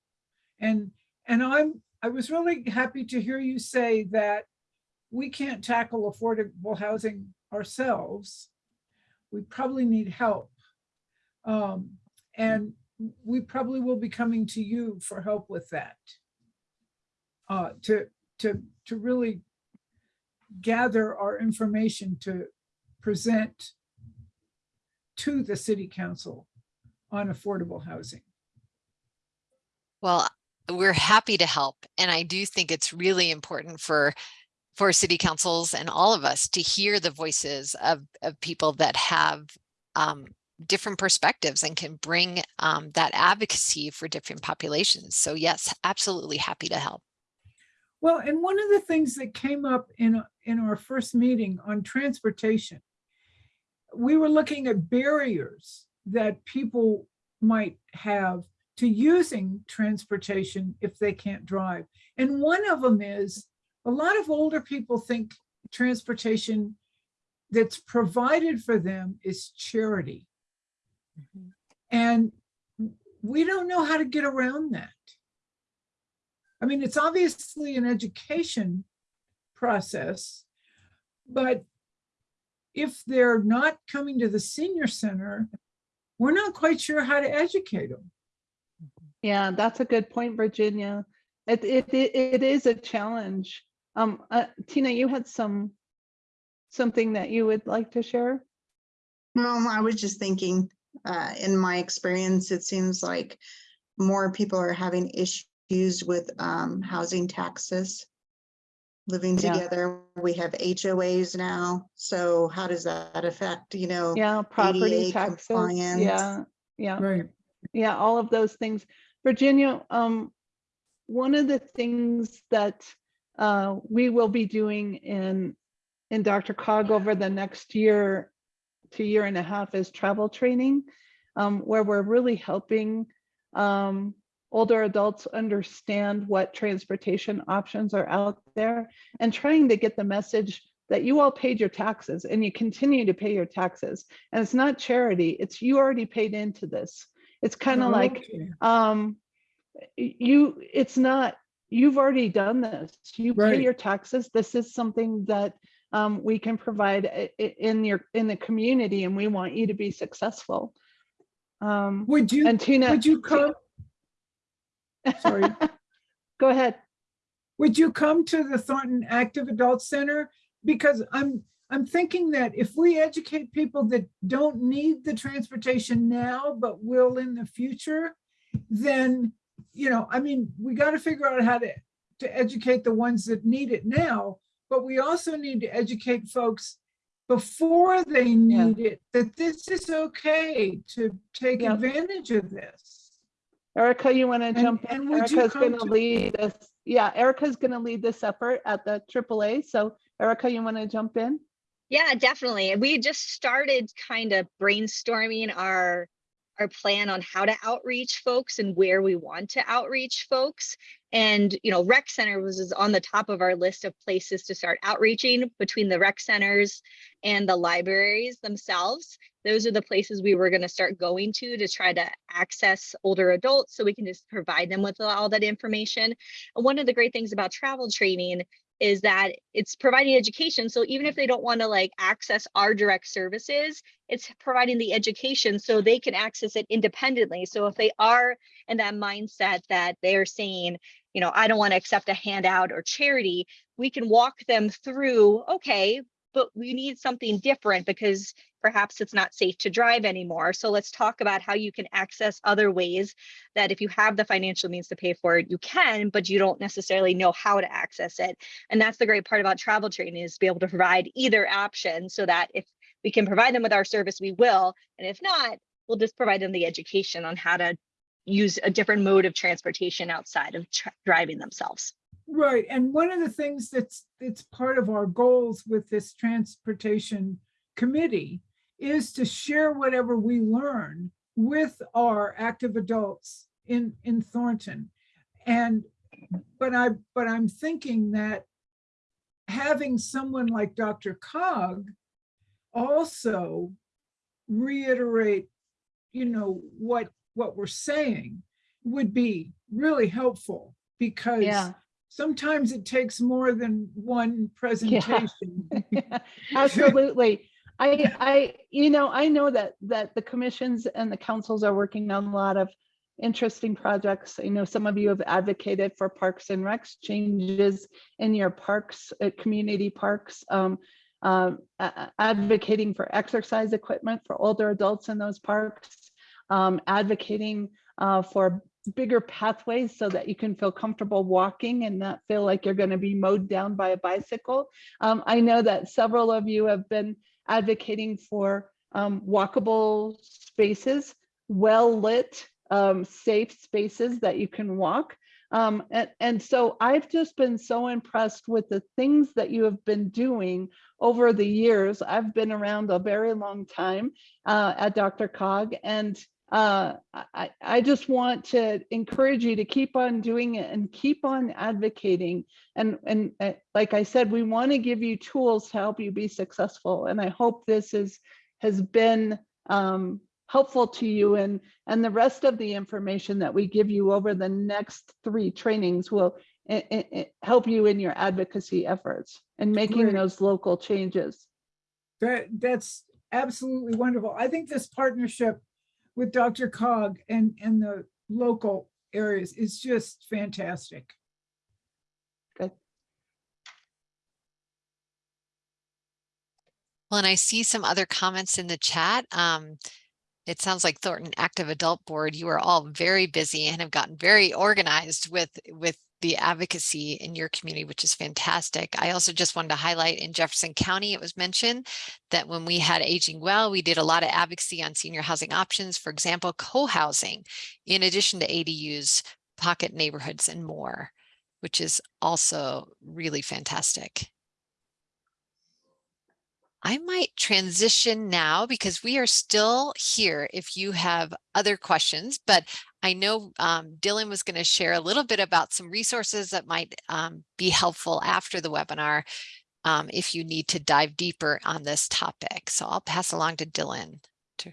And, and I'm, I was really happy to hear you say that we can't tackle affordable housing ourselves. We probably need help. Um, and we probably will be coming to you for help with that. Uh, to, to, to really gather our information to present to the city council on affordable housing. Well, we're happy to help. And I do think it's really important for for city councils and all of us to hear the voices of, of people that have um, different perspectives and can bring um, that advocacy for different populations. So yes, absolutely happy to help. Well, and one of the things that came up in, in our first meeting on transportation, we were looking at barriers that people might have to using transportation if they can't drive. And one of them is a lot of older people think transportation that's provided for them is charity. Mhm. And we don't know how to get around that. I mean, it's obviously an education process, but if they're not coming to the senior center, we're not quite sure how to educate them. Yeah, that's a good point, Virginia. It, it, it, it is a challenge. Um, uh, Tina, you had some, something that you would like to share? No, I was just thinking, uh, in my experience, it seems like more people are having issues with, um, housing taxes. Living Yeah. together, we have HOAs now, so how does that affect, you know? Yeah, property ADA taxes, compliance. yeah, yeah. Right. Yeah, all of those things. Virginia, um, one of the things that uh, we will be doing in in DRCOG over the next year to year and a half is travel training, um, where we're really helping um, older adults understand what transportation options are out there and trying to get the message that you all paid your taxes and you continue to pay your taxes. And it's not charity, it's you already paid into this. It's kind of like, Okay. um, you, it's not, you've already done this. You pay Right. your taxes. This is something that um, we can provide in your, in the community and we want you to be successful. Um, Would you, and Tina. would you come, sorry. <laughs> Go ahead. would you come to the Thornton Active Adult Center? Because I'm, I'm thinking that if we educate people that don't need the transportation now, but will in the future, then, you know, I mean, we got to figure out how to, to educate the ones that need it now, but we also need to educate folks before they Yeah. need it, that this is okay to take Yeah. advantage of this. Erica, you want to jump in? and would you Erica's going to- lead this. Yeah, Erica's going to lead this effort at the AAA. So Erica, you want to jump in? Yeah, definitely. We just started kind of brainstorming our our plan on how to outreach folks and where we want to outreach folks. And, you know, rec center was on the top of our list of places to start outreaching between the rec centers and the libraries themselves. Those are the places we were going to start going to to try to access older adults so we can just provide them with all that information. And one of the great things about travel training is that it's providing education. So even if they don't want to like access our direct services, it's providing the education so they can access it independently. So if they are in that mindset that they're saying, you know, I don't want to accept a handout or charity, we can walk them through, okay, but we need something different because perhaps it's not safe to drive anymore. So let's talk about how you can access other ways that if you have the financial means to pay for it, you can, but you don't necessarily know how to access it. And that's the great part about travel training is to be able to provide either option so that if we can provide them with our service, we will. And if not, we'll just provide them the education on how to use a different mode of transportation outside of driving themselves. Right, and one of the things that's, that's part of our goals with this transportation committee is to share whatever we learn with our active adults in, in Thornton. And, but I, but I'm thinking that having someone like DRCOG also reiterate, you know, what, what we're saying would be really helpful because Yeah. Sometimes it takes more than one presentation. <laughs> Absolutely. I, I, you know, I know that, that the commissions and the councils are working on a lot of interesting projects. I know some of you have advocated for parks and recs changes in your parks, uh, community parks. um, a- advocating for exercise equipment for older adults in those parks. um, advocating uh, for bigger pathways so that you can feel comfortable walking and not feel like you're going to be mowed down by a bicycle. Um, I know that several of you have been advocating for um, walkable spaces, well-lit, um, safe spaces that you can walk. Um, and, and so I've just been so impressed with the things that you have been doing over the years. I've been around a very long time uh, at DRCOG and uh, I, I just want to encourage you to keep on doing it and keep on advocating. And, and uh, like I said, we want to give you tools to help you be successful. And I hope this is, has been um, helpful to you and and the rest of the information that we give you over the next three trainings will i- i- i- help you in your advocacy efforts and making those local changes. That, that's absolutely wonderful. I think this partnership with DRCOG and, and the local areas is just fantastic. Good. Well, and I see some other comments in the chat. Um, it sounds like Thornton Active Adult Board, you are all very busy and have gotten very organized with, with the advocacy in your community, which is fantastic. I also just wanted to highlight in Jefferson County, it was mentioned that when we had Aging Well, we did a lot of advocacy on senior housing options, for example, co-housing, in addition to ADUs, pocket neighborhoods and more, which is also really fantastic. I might transition now because we are still here if you have other questions, but I know um, Dylan was going to share a little bit about some resources that might um, be helpful after the webinar um, if you need to dive deeper on this topic. So I'll pass along to Dylan. To...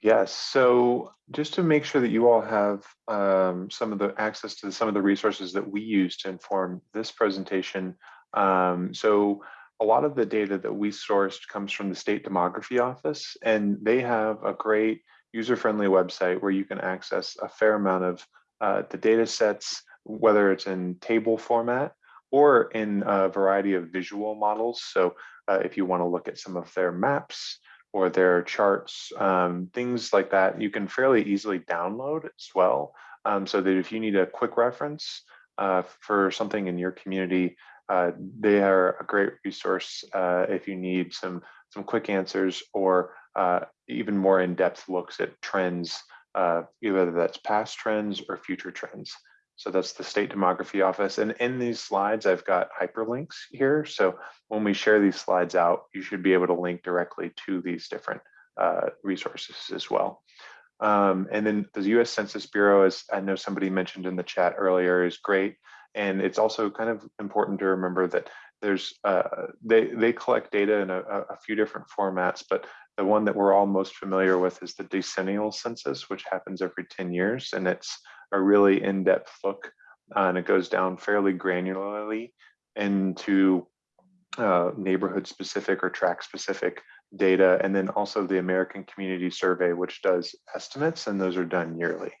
Yes, so just to make sure that you all have um, some of the access to some of the resources that we use to inform this presentation. Um, so a lot of the data that we sourced comes from the State Demography Office, and they have a great user-friendly website where you can access a fair amount of uh, the data sets, whether it's in table format or in a variety of visual models. So uh, if you want to look at some of their maps, or their charts, um, things like that, you can fairly easily download as well. Um, so that if you need a quick reference uh, for something in your community, uh, they are a great resource uh, if you need some, some quick answers or uh, even more in-depth looks at trends, uh, either that's past trends or future trends. So that's the State Demography Office. And in these slides, I've got hyperlinks here. So when we share these slides out, you should be able to link directly to these different resources as well. Um, and then the US Census Bureau, as I know somebody mentioned in the chat earlier, is great. And it's also kind of important to remember that there's uh, they they collect data in a, a few different formats, but the one that we're all most familiar with is the decennial census, which happens every 10 years, and it's a really in-depth look, uh, and it goes down fairly granularly into uh, neighborhood specific or tract specific data, and then also the American Community Survey, which does estimates, and those are done yearly.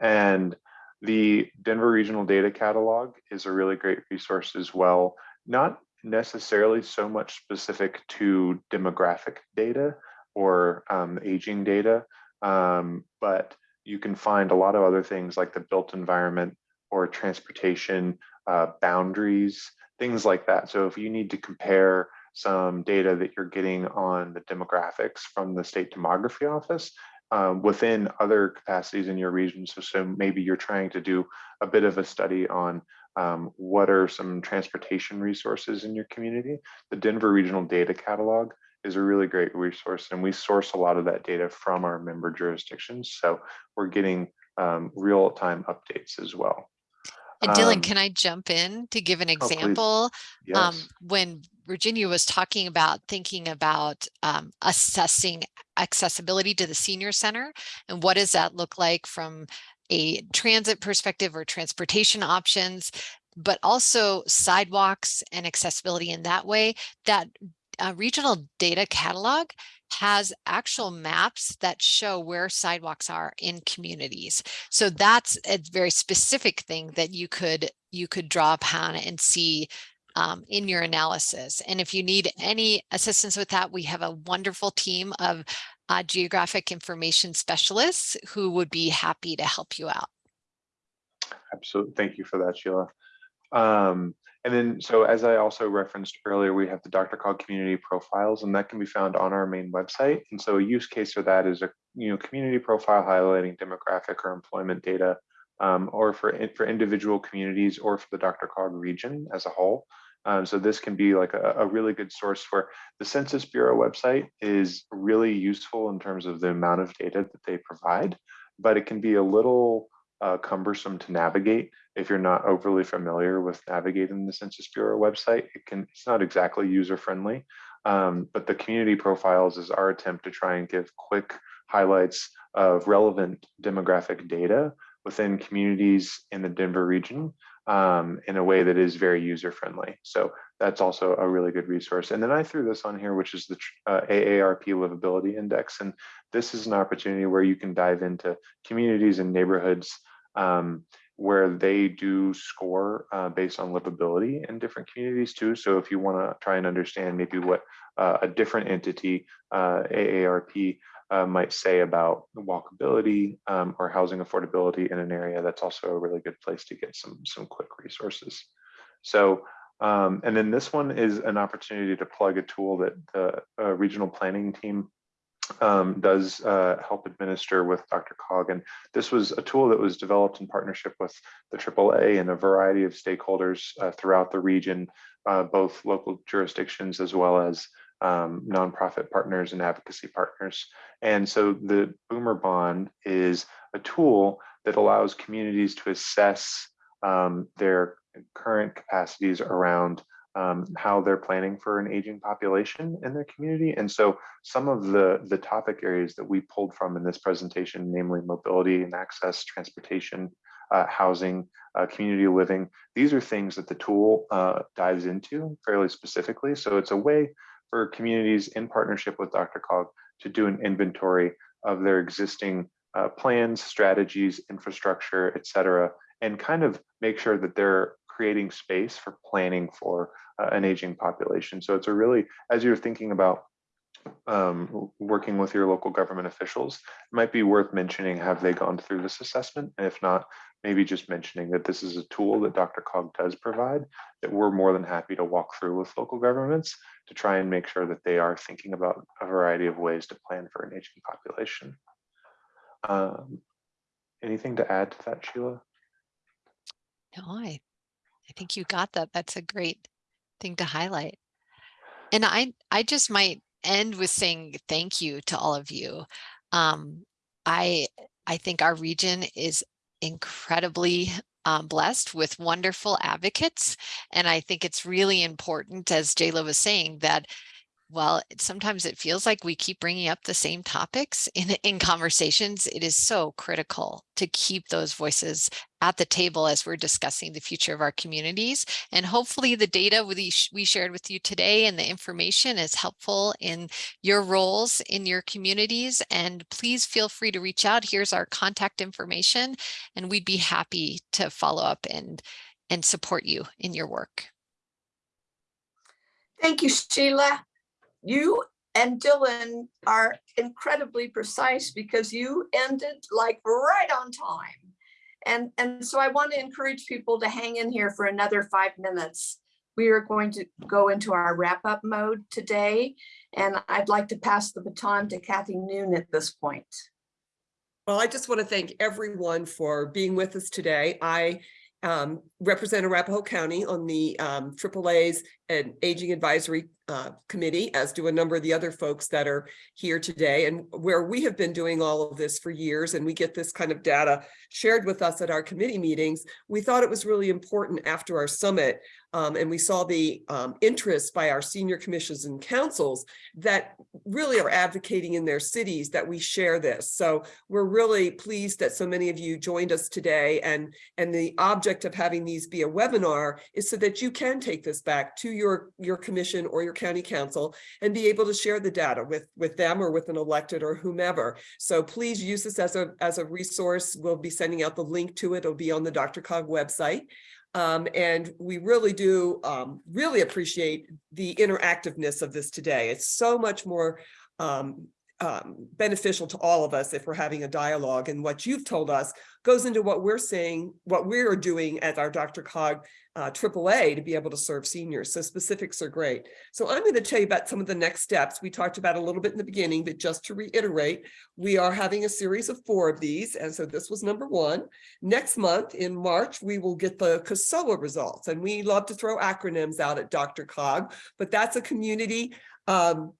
And the Denver Regional Data Catalog is a really great resource as well, not necessarily so much specific to demographic data or um, aging data, um, but you can find a lot of other things like the built environment or transportation uh, boundaries, things like that. So if you need to compare some data that you're getting on the demographics from the state demography office um, within other capacities in your region. So, so maybe you're trying to do a bit of a study on um, what are some transportation resources in your community. The Denver Regional Data Catalog is a really great resource and we source a lot of that data from our member jurisdictions. So we're getting um, real-time updates as well. And Dylan, Um, can I jump in to give an example? Um, Yes, when Virginia was talking about thinking about um, assessing accessibility to the senior center and what does that look like from a transit perspective or transportation options, but also sidewalks and accessibility in that way, that uh, regional data catalog has actual maps that show where sidewalks are in communities. So that's a very specific thing that you could you could draw upon and see um, in your analysis. And if you need any assistance with that, we have a wonderful team of uh, geographic information specialists who would be happy to help you out. absolutely. Thank you for that, Sheila. Um, and then, so as I also referenced earlier, we have the DRCOG community profiles, and that can be found on our main website. And so a use case for that is a you know community profile highlighting demographic or employment data, um, or for for individual communities or for the DRCOG region as a whole. Um, so this can be like a, a really good source for the Census Bureau website is really useful in terms of the amount of data that they provide, but it can be a little uh, cumbersome to navigate if you're not overly familiar with navigating the Census Bureau website. It can it's not exactly user friendly, Um, but the community profiles is our attempt to try and give quick highlights of relevant demographic data within communities in the Denver region um, in a way that is very user friendly. So that's also a really good resource. And then I threw this on here, which is the uh, AARP Livability Index. And this is an opportunity where you can dive into communities and neighborhoods um, where they do score uh, based on livability in different communities too. So if you want to try and understand maybe what uh, a different entity, uh, AARP, uh, might say about walkability um, or housing affordability in an area, that's also a really good place to get some some quick resources. So, um, and then this one is an opportunity to plug a tool that the uh, regional planning team um, does uh, help administer with DRCOG. And this was a tool that was developed in partnership with the AAA and a variety of stakeholders uh, throughout the region, uh, both local jurisdictions as well as um, nonprofit partners and advocacy partners. And so the Boomer Bond is a tool that allows communities to assess um, their current capacities around um, how they're planning for an aging population in their community. And so some of the, the topic areas that we pulled from in this presentation, namely mobility and access, transportation, uh, housing, uh, community living, these are things that the tool uh, dives into fairly specifically. So it's a way for communities in partnership with DRCOG to do an inventory of their existing uh, plans, strategies, infrastructure, et cetera, and kind of make sure that they're creating space for planning for uh, an aging population. So it's a really, as you're thinking about um, working with your local government officials, it might be worth mentioning, have they gone through this assessment? And if not, maybe just mentioning that this is a tool that DRCOG does provide that we're more than happy to walk through with local governments to try and make sure that they are thinking about a variety of ways to plan for an aging population. Um, anything to add to that, Sheila? No, I, I think you got that. That's a great thing to highlight. And I, I just might end with saying thank you to all of you. Um, I, I think our region is incredibly um, blessed with wonderful advocates. And I think it's really important, as Jayla was saying, that well, sometimes it feels like we keep bringing up the same topics in, <laughs> in conversations. It is so critical to keep those voices at the table as we're discussing the future of our communities. And hopefully the data we, we shared with you today and the information is helpful in your roles in your communities. And please feel free to reach out. Here's our contact information, and we'd be happy to follow up and, and support you in your work. Thank you, Sheila. You and Dylan are incredibly precise because you ended like right on time. And, and so I want to encourage people to hang in here for another five minutes. We are going to go into our wrap up mode today. And I'd like to pass the baton to Kathy Noon at this point. Well, I just want to thank everyone for being with us today. I um, represent Arapahoe County on the um, AAA's and Aging Advisory uh, Committee, as do a number of the other folks that are here today, and where we have been doing all of this for years, and we get this kind of data shared with us at our committee meetings, we thought it was really important after our summit, um, and we saw the um, interest by our senior commissions and councils that really are advocating in their cities that we share this. So we're really pleased that so many of you joined us today, and, and the object of having these be a webinar is so that you can take this back to your, your commission or your county council and be able to share the data with, with them or with an elected or whomever. So please use this as a, as a resource. We'll be sending out the link to it. It'll be on the DRCOG website. Um, and we really do um, really appreciate the interactiveness of this today. It's so much more um, um, beneficial to all of us if we're having a dialogue and what you've told us goes into what we're saying, what we're doing at our DRCOG uh, AAA to be able to serve seniors. So specifics are great. So I'm going to tell you about some of the next steps. We talked about a little bit in the beginning, but just to reiterate, we are having a series of four of these. And so this was number one. Next month in March, we will get the CASOA results. And we love to throw acronyms out at DRCOG, but that's a community um,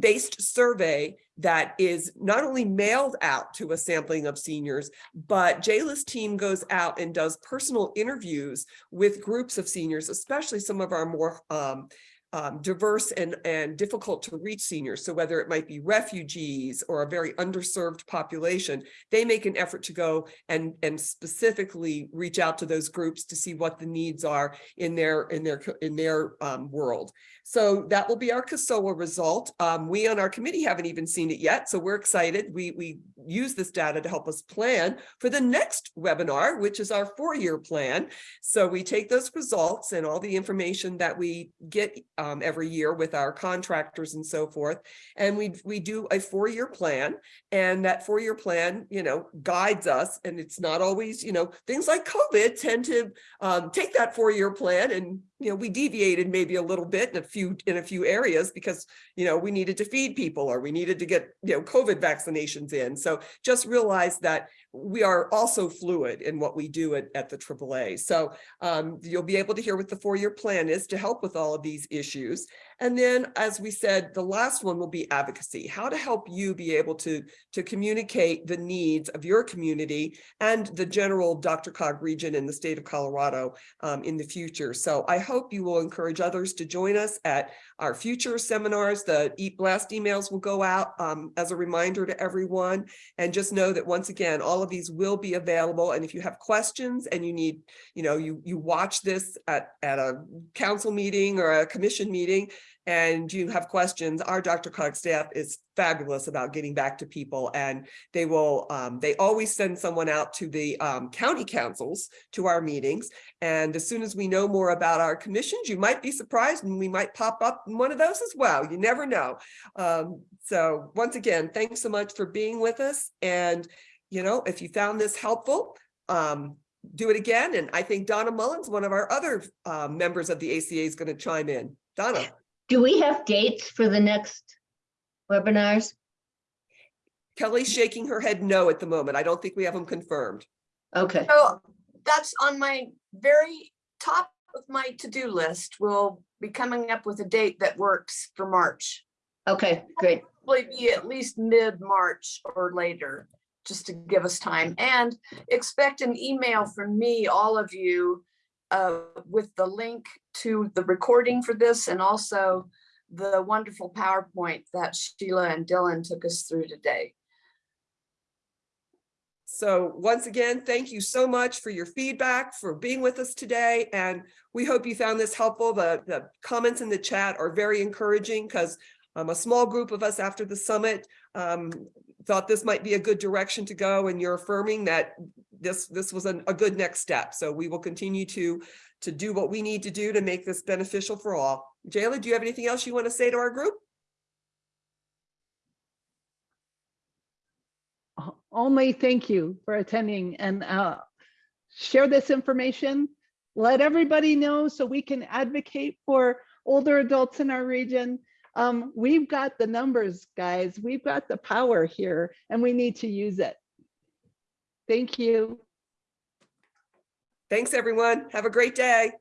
based survey that is not only mailed out to a sampling of seniors, but Jayla's team goes out and does personal interviews with groups of seniors, especially some of our more um, um, diverse and, and difficult to reach seniors. So whether it might be refugees or a very underserved population, they make an effort to go and, and specifically reach out to those groups to see what the needs are in their, in their, in their um, world. So that will be our CASOA result. Um, we on our committee haven't even seen it yet, so we're excited. We, we use this data to help us plan for the next webinar, which is our four-year plan. So we take those results and all the information that we get um, every year with our contractors and so forth, and we, we do a four-year plan. And that four-year plan, you know, guides us, and it's not always, you know, things like COVID tend to um, take that four-year plan and, you know, we deviated maybe a little bit in a few, in a few areas because, you know, we needed to feed people or we needed to get, you know, COVID vaccinations in. So just realize that we are also fluid in what we do at, at the AAA. So um, you'll be able to hear what the four-year plan is to help with all of these issues. And then, as we said, the last one will be advocacy, how to help you be able to, to communicate the needs of your community and the general DRCOG region in the state of Colorado um, in the future. So I hope you will encourage others to join us at our future seminars. The E-Blast emails will go out um, as a reminder to everyone. And just know that once again, all of these will be available. And if you have questions and you need, you know, you, you watch this at, at a council meeting or a commission meeting, and you have questions, our DRCOG staff is fabulous about getting back to people and they will, um, they always send someone out to the um, county councils to our meetings. And as soon as we know more about our commissions, you might be surprised and we might pop up in one of those as well. You never know. Um, so once again, thanks so much for being with us. And, you know, if you found this helpful, um, do it again. And I think Donna Mullins, one of our other uh, members of the ACA is going to chime in. Donna. Do we have dates for the next webinars? Kelly's shaking her head no at the moment. I don't think we have them confirmed. Okay, So that's on my very top of my to-do list. We'll be coming up with a date that works for March. okay, great. Probably be at least mid-March or later, just to give us time. And expect an email from me, all of you, uh, with the link to the recording for this and also the wonderful PowerPoint that Sheila and Dylan took us through today. So once again, thank you so much for your feedback, for being with us today. And we hope you found this helpful. The, the comments in the chat are very encouraging because um, a small group of us after the summit um, thought this might be a good direction to go and you're affirming that this, this was a, a good next step. So we will continue to, to do what we need to do to make this beneficial for all. Jayla, do you have anything else you want to say to our group? Only thank you for attending and uh, share this information. Let everybody know so we can advocate for older adults in our region. Um, we've got the numbers, guys. We've got the power here and we need to use it. Thank you. Thanks, everyone. Have a great day.